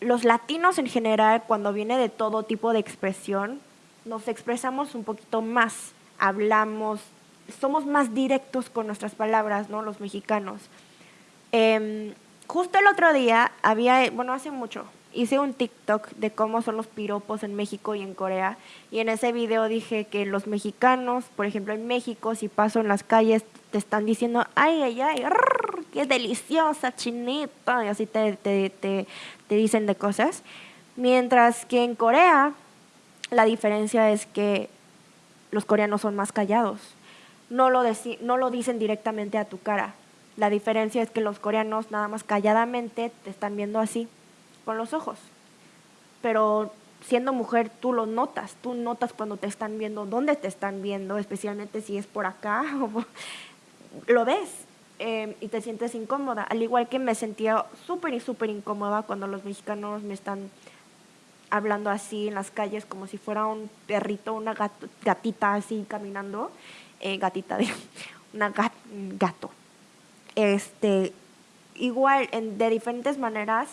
los latinos en general, cuando viene de todo tipo de expresión, nos expresamos un poquito más, hablamos, somos más directos con nuestras palabras, ¿no? Los mexicanos. Em, justo el otro día había, bueno, hace mucho, hice un TikTok de cómo son los piropos en México y en Corea. Y en ese video dije que los mexicanos, por ejemplo, en México, si paso en las calles, te están diciendo, ay, ay, ay, qué deliciosa, chinita, y así te, te, te, te dicen de cosas. Mientras que en Corea, la diferencia es que los coreanos son más callados no lo, no lo dicen directamente a tu cara. La diferencia es que los coreanos nada más calladamente te están viendo así, con los ojos. Pero siendo mujer tú lo notas, tú notas cuando te están viendo, dónde te están viendo, especialmente si es por acá, *laughs* lo ves em, y te sientes incómoda. Al igual que me sentía súper y súper incómoda cuando los mexicanos me están hablando así en las calles como si fuera un perrito, una gatita así caminando eh, gatita *laughs* de una gato. Este, igual, en, de diferentes maneras,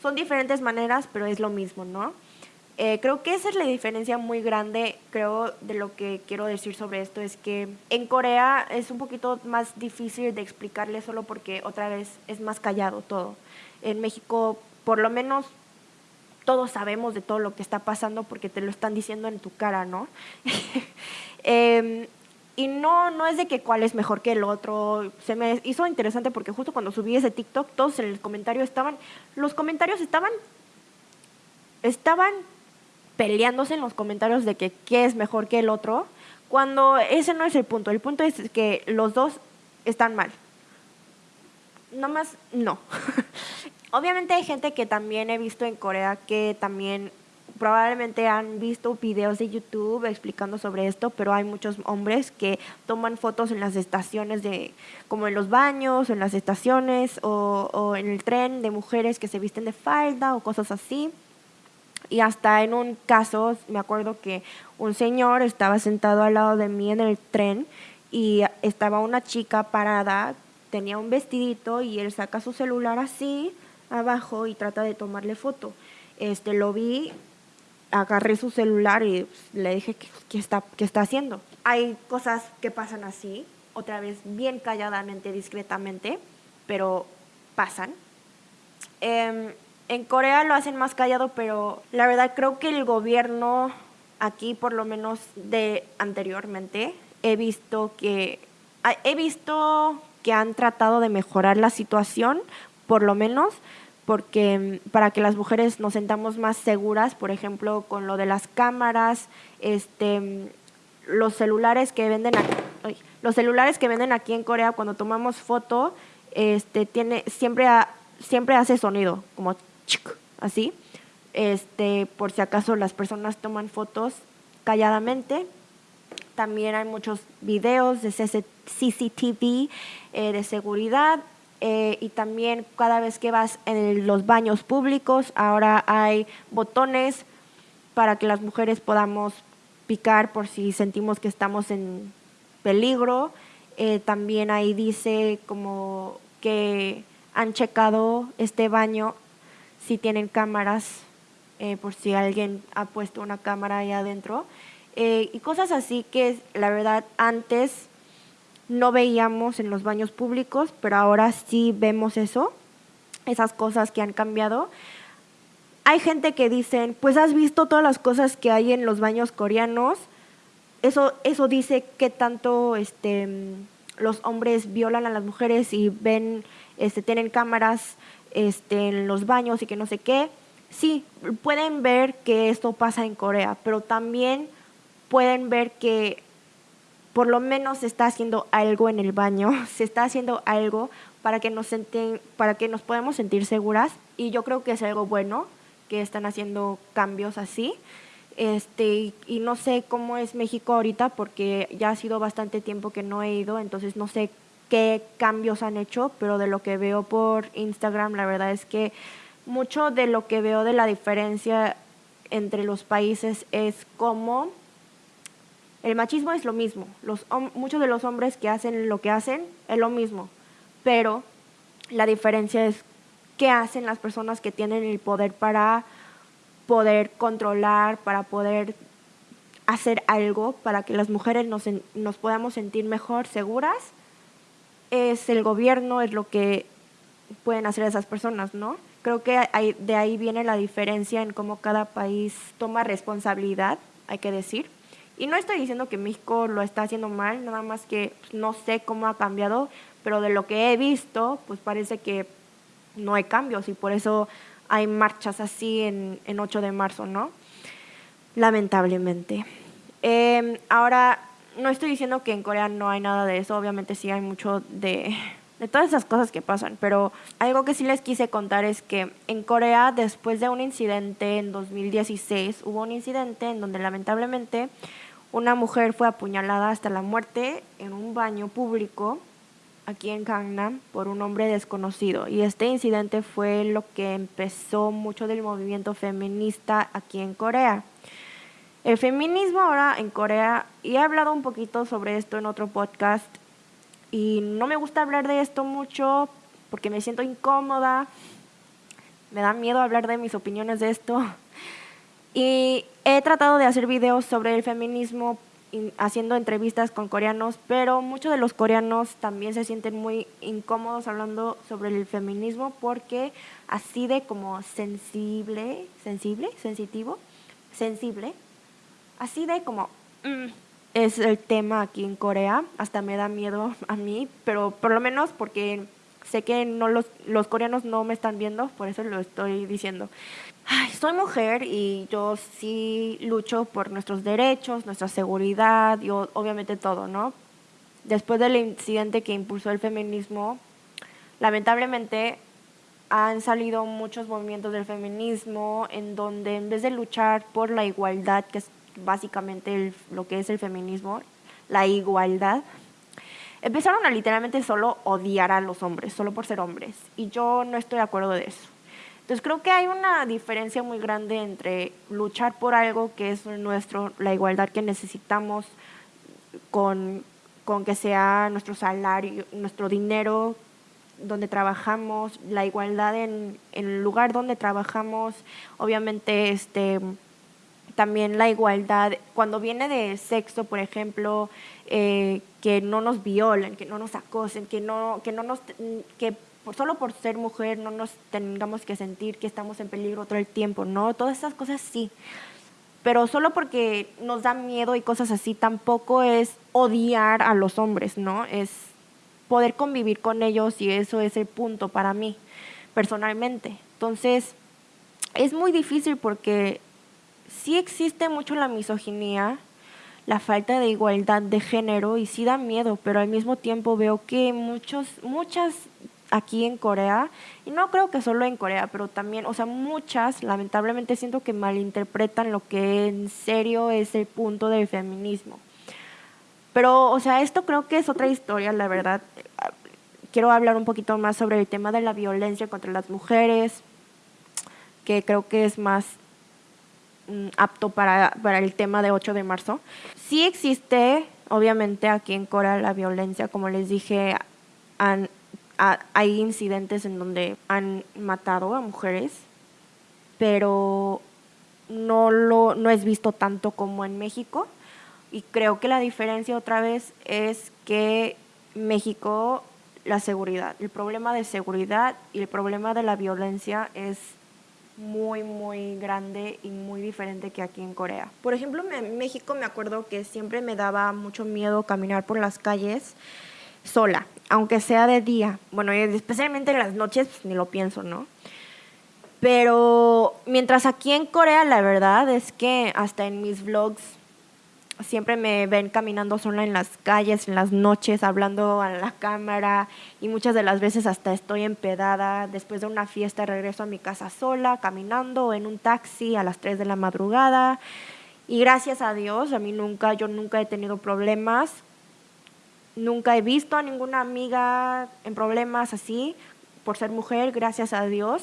son diferentes maneras, pero es lo mismo, ¿no? Eh, creo que esa es la diferencia muy grande, creo, de lo que quiero decir sobre esto, es que en Corea es un poquito más difícil de explicarle solo porque otra vez es más callado todo. En México, por lo menos, todos sabemos de todo lo que está pasando porque te lo están diciendo en tu cara, ¿no? *laughs* eh, y no, no es de que cuál es mejor que el otro. Se me hizo interesante porque justo cuando subí ese TikTok, todos en el comentario estaban, los comentarios estaban, estaban peleándose en los comentarios de que qué es mejor que el otro, cuando ese no es el punto. El punto es que los dos están mal. Más, no. *laughs* Obviamente hay gente que también he visto en Corea que también probablemente han visto videos de YouTube explicando sobre esto, pero hay muchos hombres que toman fotos en las estaciones de, como en los baños, en las estaciones o, o en el tren de mujeres que se visten de falda o cosas así. Y hasta en un caso, me acuerdo que un señor estaba sentado al lado de mí en el tren y estaba una chica parada, tenía un vestidito y él saca su celular así abajo y trata de tomarle foto. Este, lo vi agarré su celular y le dije qué está, qué está haciendo. Hay cosas que pasan así, otra vez bien calladamente, discretamente, pero pasan. Em, en Corea lo hacen más callado, pero la verdad creo que el gobierno aquí, por lo menos de anteriormente, he visto que he visto que han tratado de mejorar la situación, por lo menos, porque mm, para que las mujeres nos sentamos más seguras, por ejemplo, con lo de las cámaras, este, mm, los celulares que venden aquí, los celulares que venden aquí en Corea cuando tomamos foto, este, tiene, siempre, siempre hace sonido, como así, este, por si acaso las personas toman fotos calladamente. También hay muchos videos de CCTV eh, de seguridad eh, y también cada vez que vas en los baños públicos, ahora hay botones para que las mujeres podamos picar por si sentimos que estamos en peligro. Eh, también ahí dice como que han checado este baño si tienen cámaras, eh, por si alguien ha puesto una cámara ahí adentro. y cosas así que la verdad antes no veíamos en los baños públicos, pero ahora sí vemos eso, esas cosas que han cambiado. Hay gente que dicen, pues has visto todas las cosas que hay en los baños coreanos. Eso, eso dice que tanto este, los hombres violan a las mujeres y ven, este, tienen cámaras este, en los baños y que no sé qué. Sí, pueden ver que esto pasa en Corea, pero también pueden ver que por lo menos se está haciendo algo en el baño, *laughs* se está haciendo algo para que nos senten, para que nos podamos sentir seguras y yo creo que es algo bueno que están haciendo cambios así. Este, y, no sé cómo es México ahorita porque ya ha sido bastante tiempo que no he ido, entonces no sé qué cambios han hecho, pero de lo que veo por Instagram, la verdad es que mucho de lo que veo de la diferencia entre los países es cómo el machismo es lo mismo. Los, muchos de los hombres que hacen lo que hacen es lo mismo, pero la diferencia es qué hacen las personas que tienen el poder para poder controlar, para poder hacer algo para que las mujeres nos, nos podamos sentir mejor, seguras. Es el gobierno, es lo que pueden hacer esas personas, ¿no? Creo que de ahí viene la diferencia en cómo cada país toma responsabilidad, hay que decir. Y no estoy diciendo que México lo está haciendo mal, nada más que pues, no sé cómo ha cambiado, pero de lo que he visto, pues parece que no hay cambios y por eso hay marchas así en, en 8 de marzo, ¿no? Lamentablemente. Em, ahora, no estoy diciendo que en Corea no hay nada de eso, obviamente sí hay mucho de, de todas esas cosas que pasan, pero algo que sí les quise contar es que en Corea, después de un incidente en 2016, hubo un incidente en donde lamentablemente una mujer fue apuñalada hasta la muerte en un baño público aquí en Gangnam por un hombre desconocido. Y este incidente fue lo que empezó mucho del movimiento feminista aquí en Corea. El feminismo ahora en Corea, y he hablado un poquito sobre esto en otro podcast, y no me gusta hablar de esto mucho porque me siento incómoda, me da miedo hablar de mis opiniones de esto. Y he tratado de hacer videos sobre el feminismo haciendo entrevistas con coreanos, pero muchos de los coreanos también se sienten muy incómodos hablando sobre el feminismo porque así de como sensible, sensible, sensitivo, sensible, así de como mm, es el tema aquí en Corea, hasta me da miedo a mí, pero por lo menos porque sé que no los, los coreanos no me están viendo, por eso lo estoy diciendo. Ay, soy mujer y yo sí lucho por nuestros derechos, nuestra seguridad y obviamente todo, ¿no? Después del incidente que impulsó el feminismo, lamentablemente han salido muchos movimientos del feminismo en donde en vez de luchar por la igualdad, que es básicamente lo que es el feminismo, la igualdad, empezaron a literalmente solo odiar a los hombres, solo por ser hombres. Y yo no estoy de acuerdo de eso. Entonces creo que hay una diferencia muy grande entre luchar por algo que es nuestro, la igualdad que necesitamos con, con que sea nuestro salario, nuestro dinero, donde trabajamos, la igualdad en, en, el lugar donde trabajamos, obviamente este, también la igualdad, cuando viene de sexo, por ejemplo, eh, que no nos violen, que no nos acosen, que no, que no nos, que solo por ser mujer no nos tengamos que sentir que estamos en peligro todo el tiempo, ¿no? Todas esas cosas sí. Pero solo porque nos da miedo y cosas así, tampoco es odiar a los hombres, ¿no? Es poder convivir con ellos y eso es el punto para mí, personalmente. Entonces, es muy difícil porque sí existe mucho la misoginia, la falta de igualdad de género y sí da miedo, pero al mismo tiempo veo que muchos, muchas aquí en Corea, y no creo que solo en Corea, pero también, o sea, muchas, lamentablemente siento que malinterpretan lo que en serio es el punto del feminismo. Pero, o sea, esto creo que es otra historia, la verdad. Quiero hablar un poquito más sobre el tema de la violencia contra las mujeres, que creo que es más apto para, para el tema de 8 de marzo. Sí existe, obviamente, aquí en Corea la violencia, como les dije, han hay incidentes en donde han matado a mujeres, pero no, lo, no es visto tanto como en México. Y creo que la diferencia otra vez es que México, la seguridad, el problema de seguridad y el problema de la violencia es muy, muy grande y muy diferente que aquí en Corea. Por ejemplo, en México me acuerdo que siempre me daba mucho miedo caminar por las calles sola, aunque sea de día. Bueno, especialmente en las noches, pues, ni lo pienso, ¿no? Pero mientras aquí en Corea, la verdad es que hasta en mis vlogs siempre me ven caminando sola en las calles, en las noches, hablando a la cámara y muchas de las veces hasta estoy empedada. Después de una fiesta regreso a mi casa sola, caminando en un taxi a las 3 de la madrugada. Y gracias a Dios, a mí nunca, yo nunca he tenido problemas Nunca he visto a ninguna amiga en problemas así por ser mujer, gracias a Dios.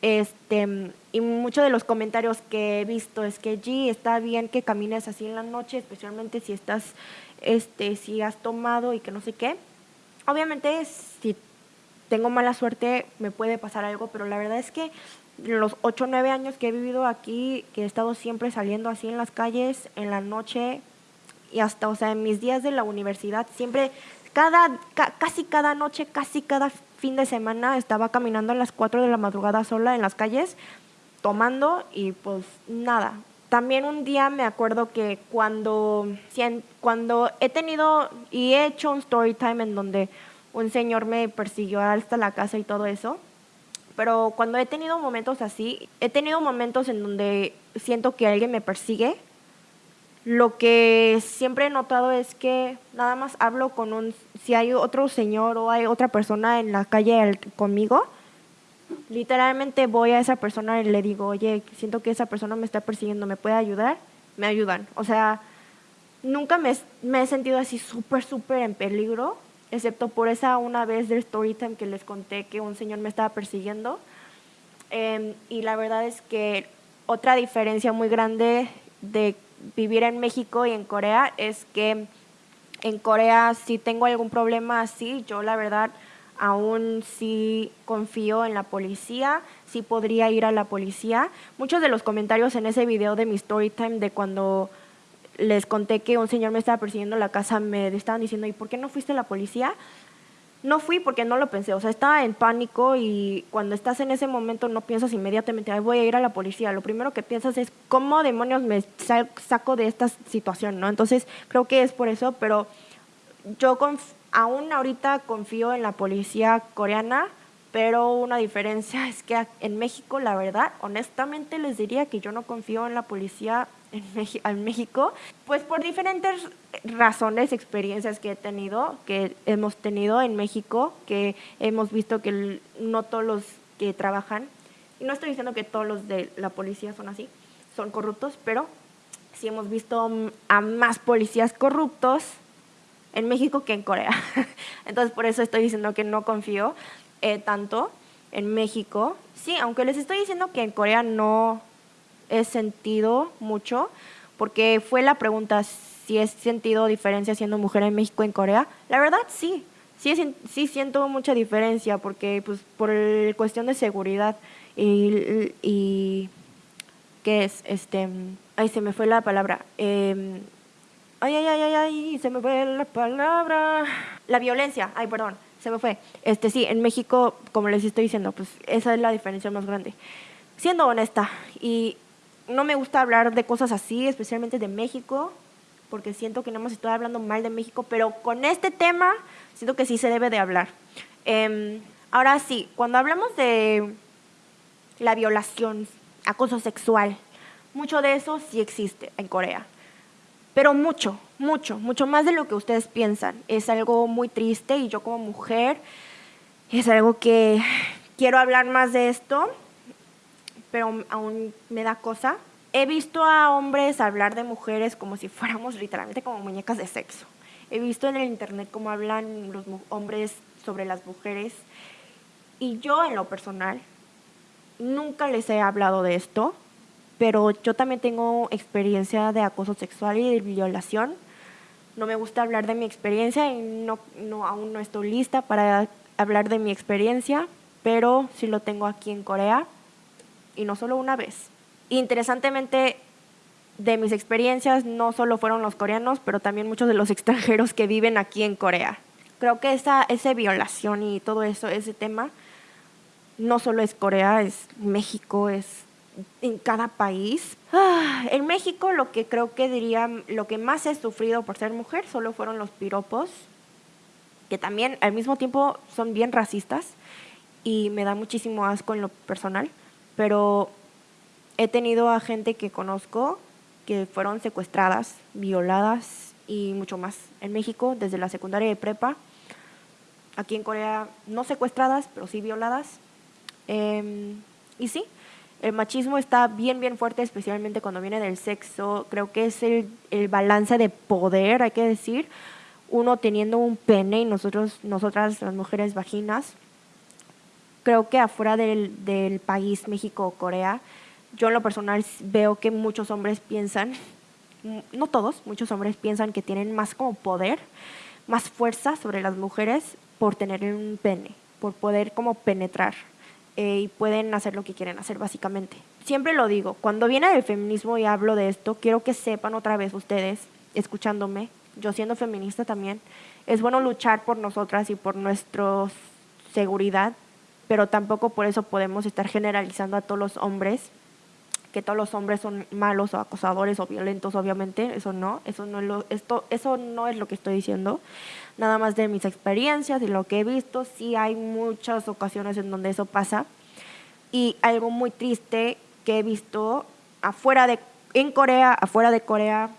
Este, y muchos de los comentarios que he visto es que, G, está bien que camines así en la noche, especialmente si estás, este, si has tomado y que no sé qué. Obviamente, si tengo mala suerte, me puede pasar algo, pero la verdad es que los 8 o 9 años que he vivido aquí, que he estado siempre saliendo así en las calles, en la noche, y hasta, o sea, en mis días de la universidad, siempre, cada, casi cada noche, casi cada fin de semana estaba caminando a las 4 de la madrugada sola en las calles, tomando y pues nada. También un día me acuerdo que cuando, cuando he tenido y he hecho un story time en donde un señor me persiguió hasta la casa y todo eso, pero cuando he tenido momentos así, he tenido momentos en donde siento que alguien me persigue lo que siempre he notado es que nada más hablo con un, si hay otro señor o hay otra persona en la calle conmigo, literalmente voy a esa persona y le digo, oye, siento que esa persona me está persiguiendo, ¿me puede ayudar? Me ayudan. O sea, nunca me, he sentido así súper, súper en peligro, excepto por esa una vez del story time que les conté que un señor me estaba persiguiendo. Em, y la verdad es que otra diferencia muy grande de vivir en México y en Corea es que en Corea si tengo algún problema así, yo la verdad aún sí confío en la policía, sí podría ir a la policía. Muchos de los comentarios en ese video de mi story time de cuando les conté que un señor me estaba persiguiendo la casa me estaban diciendo, ¿y por qué no fuiste a la policía? No fui porque no lo pensé, o sea, estaba en pánico y cuando estás en ese momento no piensas inmediatamente, Ay, voy a ir a la policía. Lo primero que piensas es, ¿cómo demonios me saco de esta situación? ¿no? Entonces, creo que es por eso, pero yo aún ahorita confío en la policía coreana, pero una diferencia *laughs* es que en México, la verdad, honestamente les diría que yo no confío en la policía en, México, pues por diferentes razones, experiencias que he tenido, que hemos tenido en México, que hemos visto que no todos los que trabajan, y no estoy diciendo que todos los de la policía son así, son corruptos, pero sí hemos visto a más policías corruptos en México que en Corea. *laughs* Entonces por eso estoy diciendo que no confío eh, tanto en México. Sí, aunque les estoy diciendo que en Corea no he sentido mucho, porque fue la pregunta si he sentido diferencia siendo mujer en México y en Corea. La verdad, sí. Sí, sí siento mucha diferencia porque pues por cuestión de seguridad y, y ¿qué es? Este, ay, se me fue la palabra. Em, ay, ay, ay, ay, ay, se me fue la palabra. La violencia, ay, perdón, se me fue. Este, sí, en México, como les estoy diciendo, pues esa es la diferencia más grande. Siendo honesta, y no me gusta hablar de cosas así, especialmente de México, porque siento que no hemos estado hablando mal de México, pero con este tema siento que sí se debe de hablar. Em, ahora sí, cuando hablamos de la violación, acoso sexual, mucho de eso sí existe en Corea, pero mucho, mucho, mucho más de lo que ustedes piensan. Es algo muy triste y yo como mujer Es algo que quiero hablar más de esto, pero aún me da cosa. He visto a hombres hablar de mujeres como si fuéramos literalmente como muñecas de sexo. He visto en el internet cómo hablan los hombres sobre las mujeres y yo en lo personal nunca les he hablado de esto, pero yo también tengo experiencia de acoso sexual y de violación. No me gusta hablar de mi experiencia y no, no, aún no estoy lista para hablar de mi experiencia, pero sí lo tengo aquí en Corea y no solo una vez. Interesantemente, de mis experiencias no solo fueron los coreanos, pero también muchos de los *laughs* extranjeros que viven aquí en Corea. Creo que esa, esa violación y todo eso, ese tema, no solo es Corea, es México, es en cada país. Ah, en México lo que creo que diría, lo que más he sufrido por ser mujer solo fueron los piropos, que también al mismo tiempo son bien racistas y me da muchísimo asco en lo personal, pero he tenido a gente que conozco que fueron secuestradas, violadas y mucho más en México desde la secundaria de prepa. Aquí en Corea no secuestradas, pero sí violadas. Em, y sí, el machismo está bien, bien fuerte, especialmente cuando viene del sexo. Creo que es el, el balance de poder, hay que decir. Uno teniendo un pene y nosotros, nosotras, las mujeres, vaginas. Creo que afuera del, del país, México o Corea, yo en lo personal veo que muchos hombres piensan, no todos, muchos hombres piensan que tienen más como poder, más fuerza sobre las mujeres por tener un pene, por poder como penetrar eh, y pueden hacer lo que quieren hacer básicamente. Siempre lo digo, cuando viene el feminismo y hablo de esto, quiero que sepan otra vez ustedes, escuchándome, yo siendo feminista también, es bueno luchar por nosotras y por nuestra seguridad, pero tampoco por eso podemos estar generalizando a todos los hombres que todos los hombres son malos o acosadores o violentos, obviamente, eso no, eso no es lo, esto, eso no es lo que estoy diciendo. Nada más de mis experiencias, de lo que he visto, sí hay muchas ocasiones en donde eso pasa. Y algo muy triste que he visto afuera de, en Corea, afuera de Corea,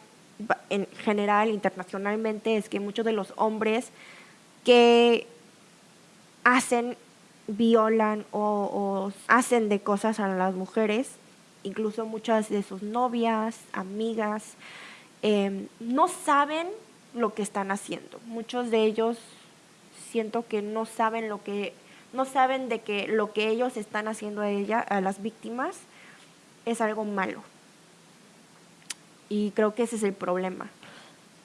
en general, internacionalmente, es que muchos de los hombres que hacen, violan o, hacen de cosas a las mujeres, incluso muchas de sus novias, amigas, em, no saben lo que están haciendo. Muchos de ellos siento que no saben lo que, no saben de que lo que ellos están haciendo a ella, a las víctimas, es algo malo. Y creo que ese es el problema.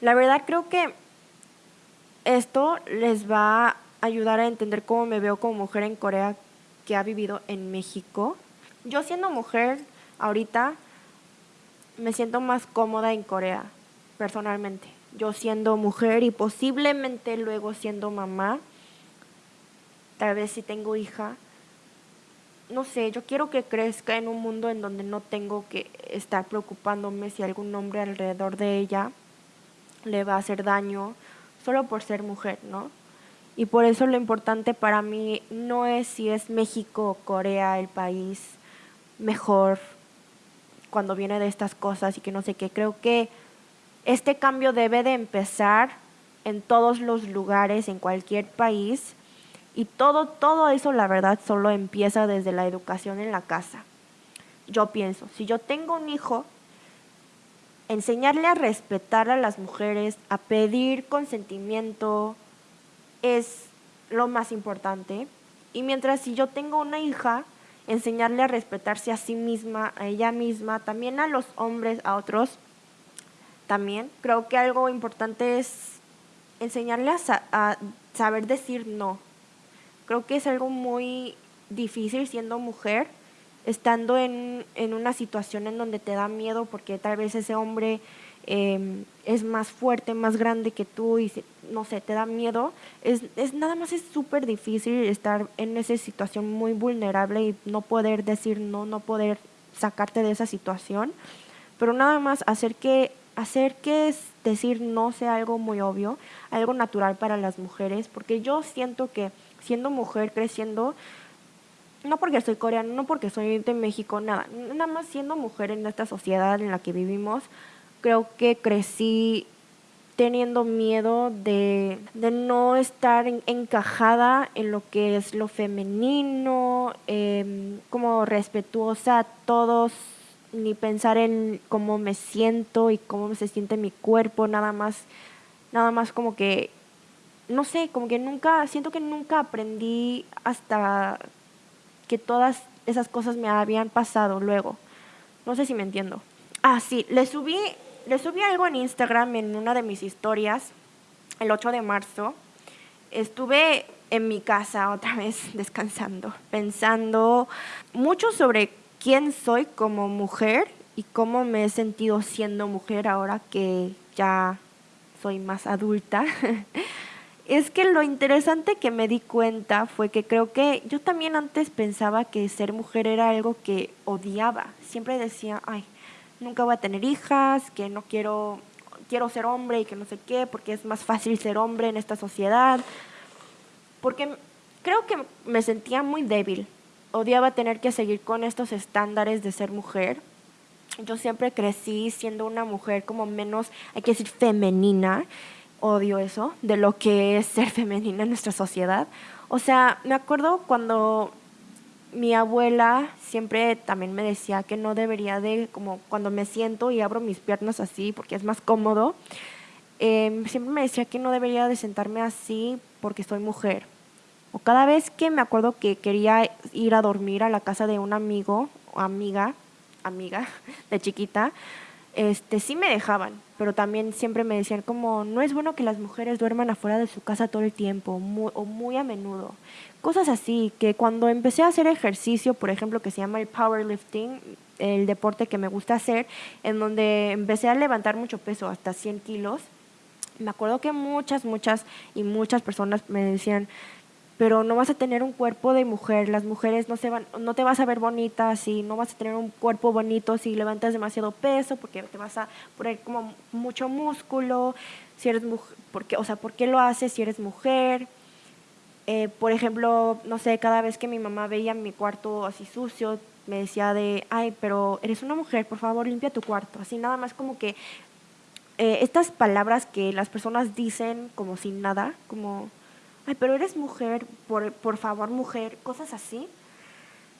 La verdad creo que esto les va ayudar a entender cómo me veo como mujer en Corea que ha vivido en México. Yo siendo mujer ahorita me siento más cómoda en Corea, personalmente. Yo siendo mujer y posiblemente luego siendo mamá, tal vez si tengo hija, no sé, yo quiero que crezca en un mundo en donde no tengo que estar preocupándome si algún hombre alrededor de ella le va a hacer daño solo por ser mujer, ¿no? Y por eso lo importante para mí no es si es México o Corea el país mejor cuando viene de estas cosas y que no sé qué. Creo que este cambio debe de empezar en todos los lugares, en cualquier país. Y todo, todo eso, la verdad, solo empieza desde la educación en la casa. Yo pienso, si yo tengo un hijo, enseñarle a respetar a las mujeres, a pedir consentimiento, es lo más importante. Y mientras si yo tengo una hija, enseñarle a respetarse a sí misma, a ella misma, también a los hombres, a otros. También creo que algo importante es enseñarle a, saber decir no. Creo que es algo muy difícil siendo mujer, estando en, en una situación en donde te da miedo porque tal vez ese hombre Em, es más fuerte, más grande que tú y no sé, te da miedo, es, es nada más es súper difícil estar en esa situación muy vulnerable y no poder decir no, no poder sacarte de esa situación, pero nada más hacer que hacer que decir no sea algo muy obvio, algo natural para las mujeres, porque yo siento que siendo mujer creciendo no porque soy coreana, no porque soy de México, nada, nada más siendo mujer en esta sociedad en la que vivimos, creo que crecí teniendo miedo de, no estar encajada en lo que es lo femenino, em, como respetuosa a todos, ni pensar en cómo me siento y cómo se siente mi cuerpo, nada más, nada más como que, no sé, como que nunca, siento que nunca aprendí hasta que todas esas cosas me habían pasado luego. No sé si me entiendo. Ah, sí, le subí le subí algo en Instagram en una de mis historias el 8 de marzo. Estuve en mi casa otra vez *laughs* descansando, pensando mucho sobre quién soy como mujer y cómo me he sentido siendo mujer ahora que ya soy más adulta. *laughs* es que lo interesante que me di cuenta fue que creo que yo también antes pensaba que ser mujer era algo que odiaba. Siempre decía, ay, nunca voy a tener hijas, que no quiero, quiero ser hombre y que no sé qué, porque es más fácil ser hombre en esta sociedad. Porque creo que me sentía muy débil. Odiaba tener que seguir con estos estándares de ser mujer. Yo siempre crecí siendo una mujer como menos, hay que decir, femenina. Odio eso, de lo que es ser *laughs* femenina en nuestra sociedad. O sea, me acuerdo cuando mi abuela siempre también me decía que no debería de, como cuando me siento y abro mis piernas así porque es más cómodo, em, siempre me decía que no debería de sentarme así porque soy mujer. O cada vez que me acuerdo que quería ir a dormir a la casa de un amigo o amiga, amiga *laughs* de chiquita, este, sí me dejaban, pero también siempre me decían como, no es bueno que las mujeres duerman afuera de su casa todo el tiempo o muy a menudo. Cosas así, que cuando empecé a hacer ejercicio, por ejemplo, que se llama el powerlifting, el deporte que me gusta hacer, en donde empecé a levantar mucho peso, hasta 100 kilos, me acuerdo que muchas, muchas y muchas personas me decían, pero no vas a tener un cuerpo de mujer, las mujeres no, se van, no te vas a ver bonita si no vas a tener un cuerpo bonito si levantas demasiado peso, porque te vas a poner como mucho músculo, si eres mujer, porque, o sea, ¿por qué lo haces si eres mujer? Eh, por ejemplo, no sé, cada vez que mi mamá veía mi cuarto así sucio, me decía de, ay, pero eres una mujer, por favor, limpia tu cuarto. Así nada más como que eh, estas palabras que las personas dicen como sin nada, como ay, pero eres mujer, por, por favor, mujer, cosas así.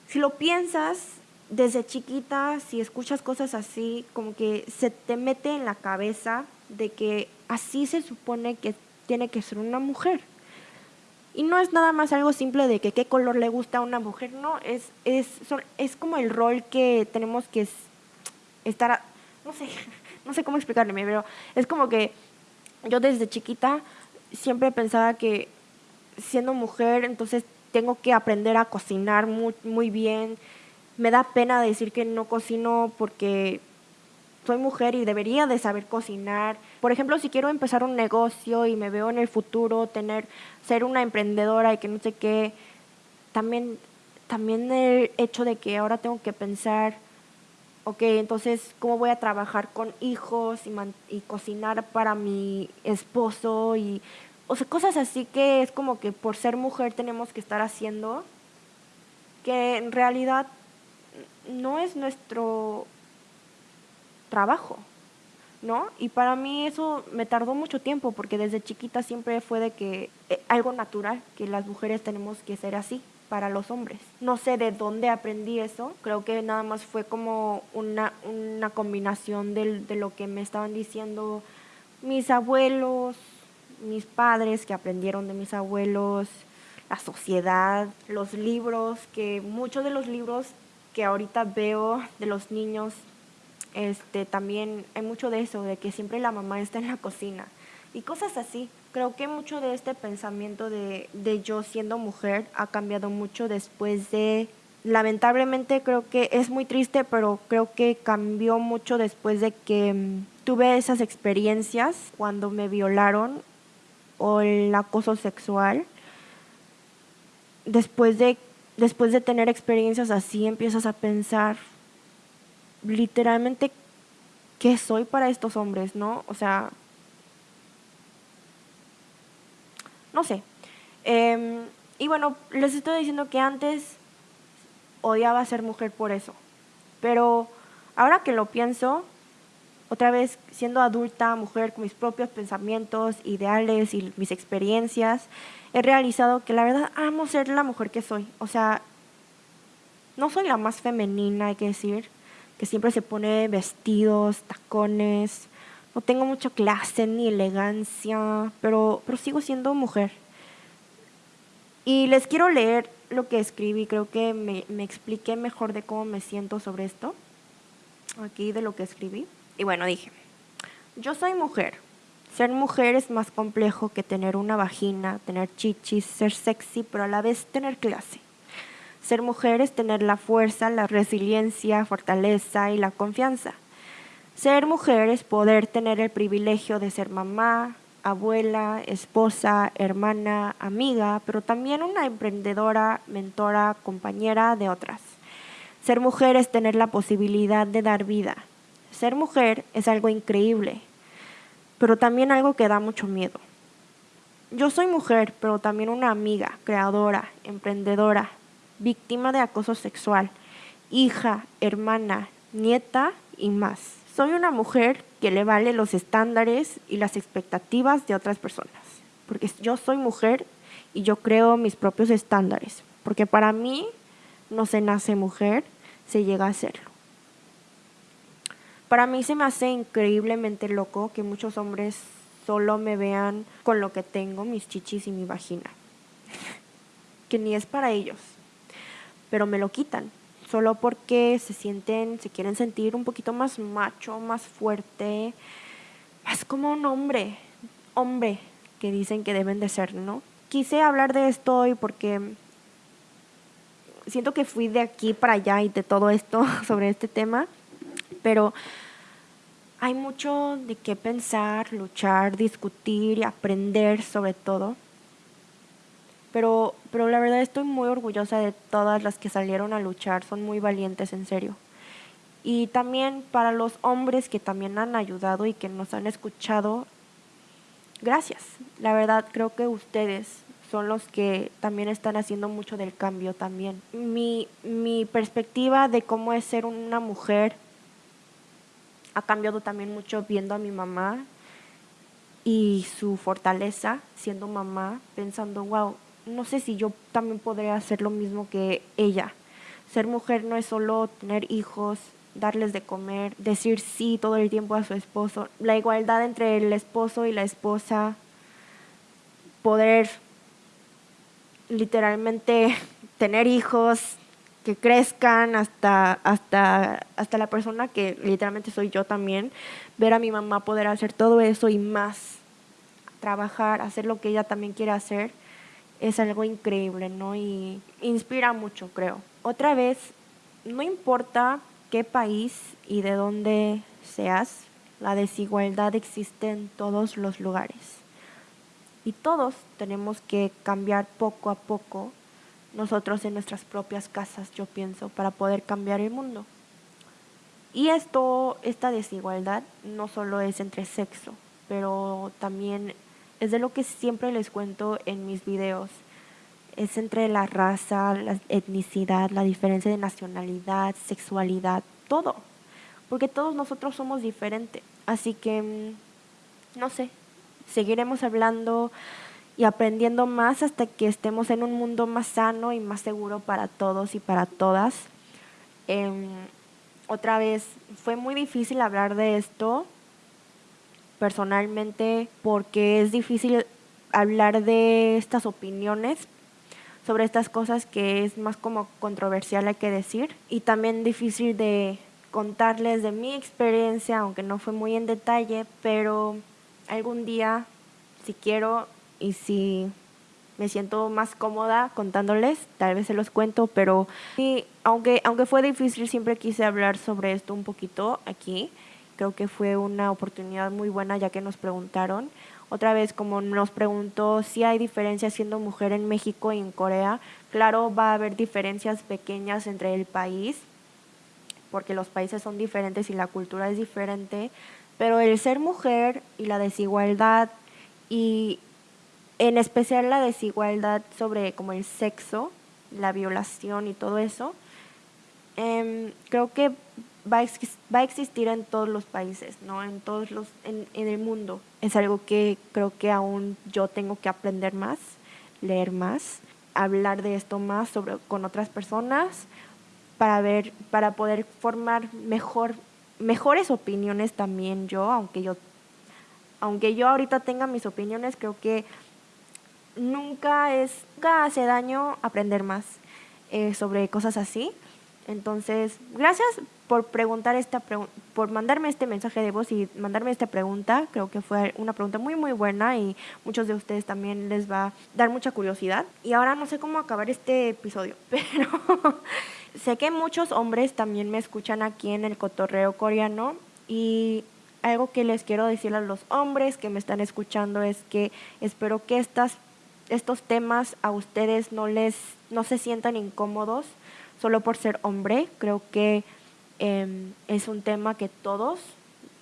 Si lo piensas desde chiquita, si escuchas cosas así, como que se te mete en la cabeza de que así se supone que tiene que ser una mujer. Y no es nada más algo simple de que qué color le gusta a una mujer, no, es, es, es como el rol que tenemos que estar, no sé, *laughs* no sé cómo explicarle, pero es como que yo desde chiquita siempre pensaba que siendo mujer, entonces tengo que aprender a cocinar muy, muy bien. Me da pena decir que no cocino porque soy mujer y debería de saber cocinar. Por ejemplo, si quiero empezar un negocio y me veo en el futuro tener ser una emprendedora y que no sé qué, también también el hecho de que ahora tengo que pensar, ok, entonces, ¿cómo voy a trabajar con hijos y, y cocinar para mi esposo y o sea, cosas así que es como que por ser mujer tenemos que estar haciendo, que en realidad no es nuestro trabajo, ¿no? Y para mí eso me tardó mucho tiempo, porque desde chiquita siempre fue de que eh, algo natural, que las mujeres tenemos que ser así para los hombres. No sé de dónde aprendí eso, creo que nada más fue como una, una combinación de, de lo que me estaban diciendo mis abuelos, mis padres que aprendieron de mis abuelos, la sociedad, los libros, que muchos de los libros que ahorita veo de los niños, este, también hay mucho de eso, de que siempre la mamá está en la cocina y cosas así. Creo que mucho de este pensamiento de, de yo siendo mujer ha cambiado mucho después de lamentablemente creo que es muy triste, pero creo que cambió mucho después de que mm, tuve esas experiencias cuando me violaron o el acoso sexual, después de, después de tener experiencias así, empiezas a pensar literalmente qué soy para estos hombres, ¿no? O sea, no sé. Em, y bueno, les estoy diciendo que antes odiaba ser mujer por eso. Pero ahora que lo pienso, otra vez siendo adulta, mujer, con mis propios pensamientos, ideales y mis experiencias, he realizado que la verdad amo ser la mujer que soy. O sea, no soy la más femenina, hay que decir, que siempre se pone vestidos, tacones. No tengo mucha clase ni elegancia, pero, pero sigo siendo mujer. Y les quiero leer lo que escribí, creo que me, me expliqué mejor de cómo me siento sobre esto, aquí de lo que escribí. Y bueno, dije, yo soy mujer. Ser mujer es más complejo que tener una vagina, tener chichis, ser sexy, pero a la vez tener clase. Ser mujer es tener la fuerza, la resiliencia, fortaleza y la confianza. Ser mujer es poder tener el privilegio de ser mamá, abuela, esposa, hermana, amiga, pero también una emprendedora, mentora, compañera de otras. Ser mujer es tener la posibilidad de dar vida. Ser mujer es algo increíble, pero también algo que da mucho miedo. Yo soy mujer, pero también una amiga, creadora, emprendedora, víctima de acoso sexual, hija, hermana, nieta y más. Soy una mujer que le vale los estándares y las expectativas de otras personas, porque yo soy mujer y yo creo mis propios estándares, porque para mí no se nace mujer, se llega a serlo. Para mí se me hace increíblemente loco que muchos hombres solo me vean con lo que tengo, mis chichis y mi vagina, que ni es para ellos pero me lo quitan, solo porque se sienten, se quieren sentir un poquito más macho, más fuerte, más como un hombre, hombre que dicen que deben de ser, ¿no? Quise hablar de esto hoy porque siento que fui de aquí para allá y de todo esto *laughs* sobre este tema, pero hay mucho de qué pensar, luchar, discutir y aprender sobre todo pero, pero la verdad estoy muy orgullosa de todas las que salieron a luchar, son muy valientes en serio. Y también para los hombres que también han ayudado y que nos han escuchado, gracias. La verdad creo que ustedes son los que también están haciendo mucho del cambio también. Mi, mi perspectiva de cómo es ser una mujer ha cambiado también mucho viendo a mi mamá y su fortaleza siendo mamá, pensando, wow, no sé si yo también podría hacer lo mismo que ella. Ser mujer no es solo tener hijos, darles de comer, decir sí todo el tiempo a su esposo, la igualdad entre el esposo y la esposa, poder literalmente *laughs* tener hijos que crezcan hasta, hasta, hasta la persona que literalmente soy yo también, ver a mi mamá poder hacer todo eso y más, trabajar, hacer lo que ella también quiere hacer es algo increíble, ¿no? Y inspira mucho, creo. Otra vez, no importa qué país y de dónde seas, la desigualdad existe en todos los lugares. Y todos tenemos que cambiar poco a poco nosotros en nuestras propias casas, yo pienso, para poder cambiar el mundo. Y esto, esta desigualdad no solo es entre sexo, pero también es de lo que siempre les cuento en mis videos. Es entre la raza, la etnicidad, la diferencia de nacionalidad, sexualidad, todo. Porque todos nosotros somos diferentes. Así que, mm, no sé, seguiremos hablando y aprendiendo más hasta que estemos en un mundo más sano y más seguro para todos y para todas. Em, otra vez, fue muy difícil hablar de esto personalmente porque es difícil hablar de estas opiniones sobre estas cosas que es más como controversial hay que decir y también difícil de contarles de mi experiencia, aunque no fue muy en detalle, pero algún día, si quiero y si me siento más cómoda contándoles, tal vez se los cuento, pero sí, aunque, aunque fue difícil, siempre quise hablar sobre esto un poquito aquí. Creo que fue una oportunidad muy buena ya que nos preguntaron. Otra vez, como nos preguntó si hay diferencias siendo mujer en México y en Corea, claro, va a haber diferencias pequeñas entre el país, porque los países son diferentes y la cultura es diferente, pero el ser mujer y la desigualdad y en especial la desigualdad sobre como el sexo, la violación y todo eso, em, creo que va a, va a existir en todos los países, ¿no? En todos los, en, en el mundo. Es algo que creo que aún yo tengo que aprender más, leer más, hablar de esto más sobre, con otras personas para ver, para poder formar mejor, mejores opiniones también yo, aunque yo, aunque yo ahorita tenga mis opiniones, creo que nunca es, nunca hace daño aprender más eh, sobre cosas así. Entonces, gracias por preguntar esta por mandarme este mensaje de voz y mandarme esta pregunta. Creo que fue una pregunta muy muy buena y muchos de ustedes también les va a dar mucha curiosidad. Y ahora no sé cómo acabar este episodio, *laughs* pero sé que muchos hombres también me escuchan aquí en el cotorreo coreano y algo que les quiero decir a los hombres que me están escuchando es que espero que estas estos temas a ustedes no les no se sientan incómodos solo por ser hombre. Creo que em, es un tema que todos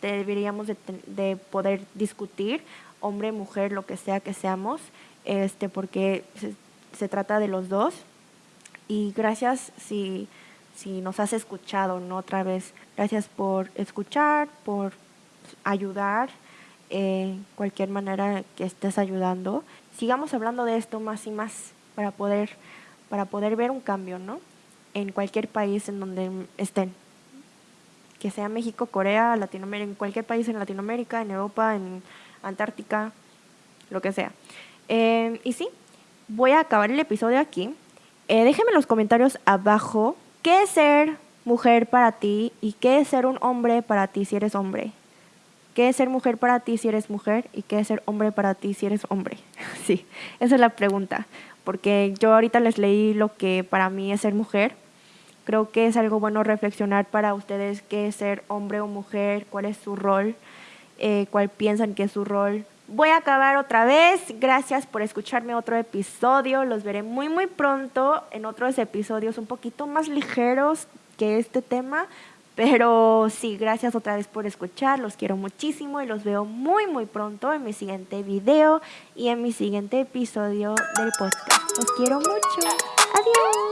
deberíamos de, poder discutir, hombre, mujer, lo que sea que seamos, este, porque se, trata de los dos. Y gracias si, si nos has escuchado, ¿no? Otra vez, gracias por escuchar, por ayudar, en cualquier manera que estés ayudando. Sigamos hablando de esto más y más para poder, para poder ver un cambio, ¿no? en cualquier país en donde estén. Que sea México, Corea, Latinoamérica, en cualquier país en Latinoamérica, en Europa, en Antártica, lo que sea. Eh, y sí, voy a acabar el episodio aquí. Eh, déjenme en los comentarios abajo qué es ser mujer para ti y qué es ser un hombre para ti si eres hombre. ¿Qué es ser mujer para ti si eres mujer y qué es ser hombre para ti si eres hombre? *laughs* sí, esa es la pregunta. Porque yo ahorita les leí lo que para mí es ser mujer Creo que es algo bueno reflexionar para ustedes qué es ser hombre o mujer, cuál es su rol, eh, cuál piensan que es su rol. Voy a acabar otra vez. Gracias por escucharme otro episodio. Los veré muy muy pronto en otros episodios un poquito más ligeros que este tema. Pero sí, gracias otra vez por escuchar. Los quiero muchísimo y los veo muy muy pronto en mi siguiente video y en mi siguiente episodio del podcast. Los quiero mucho. Adiós.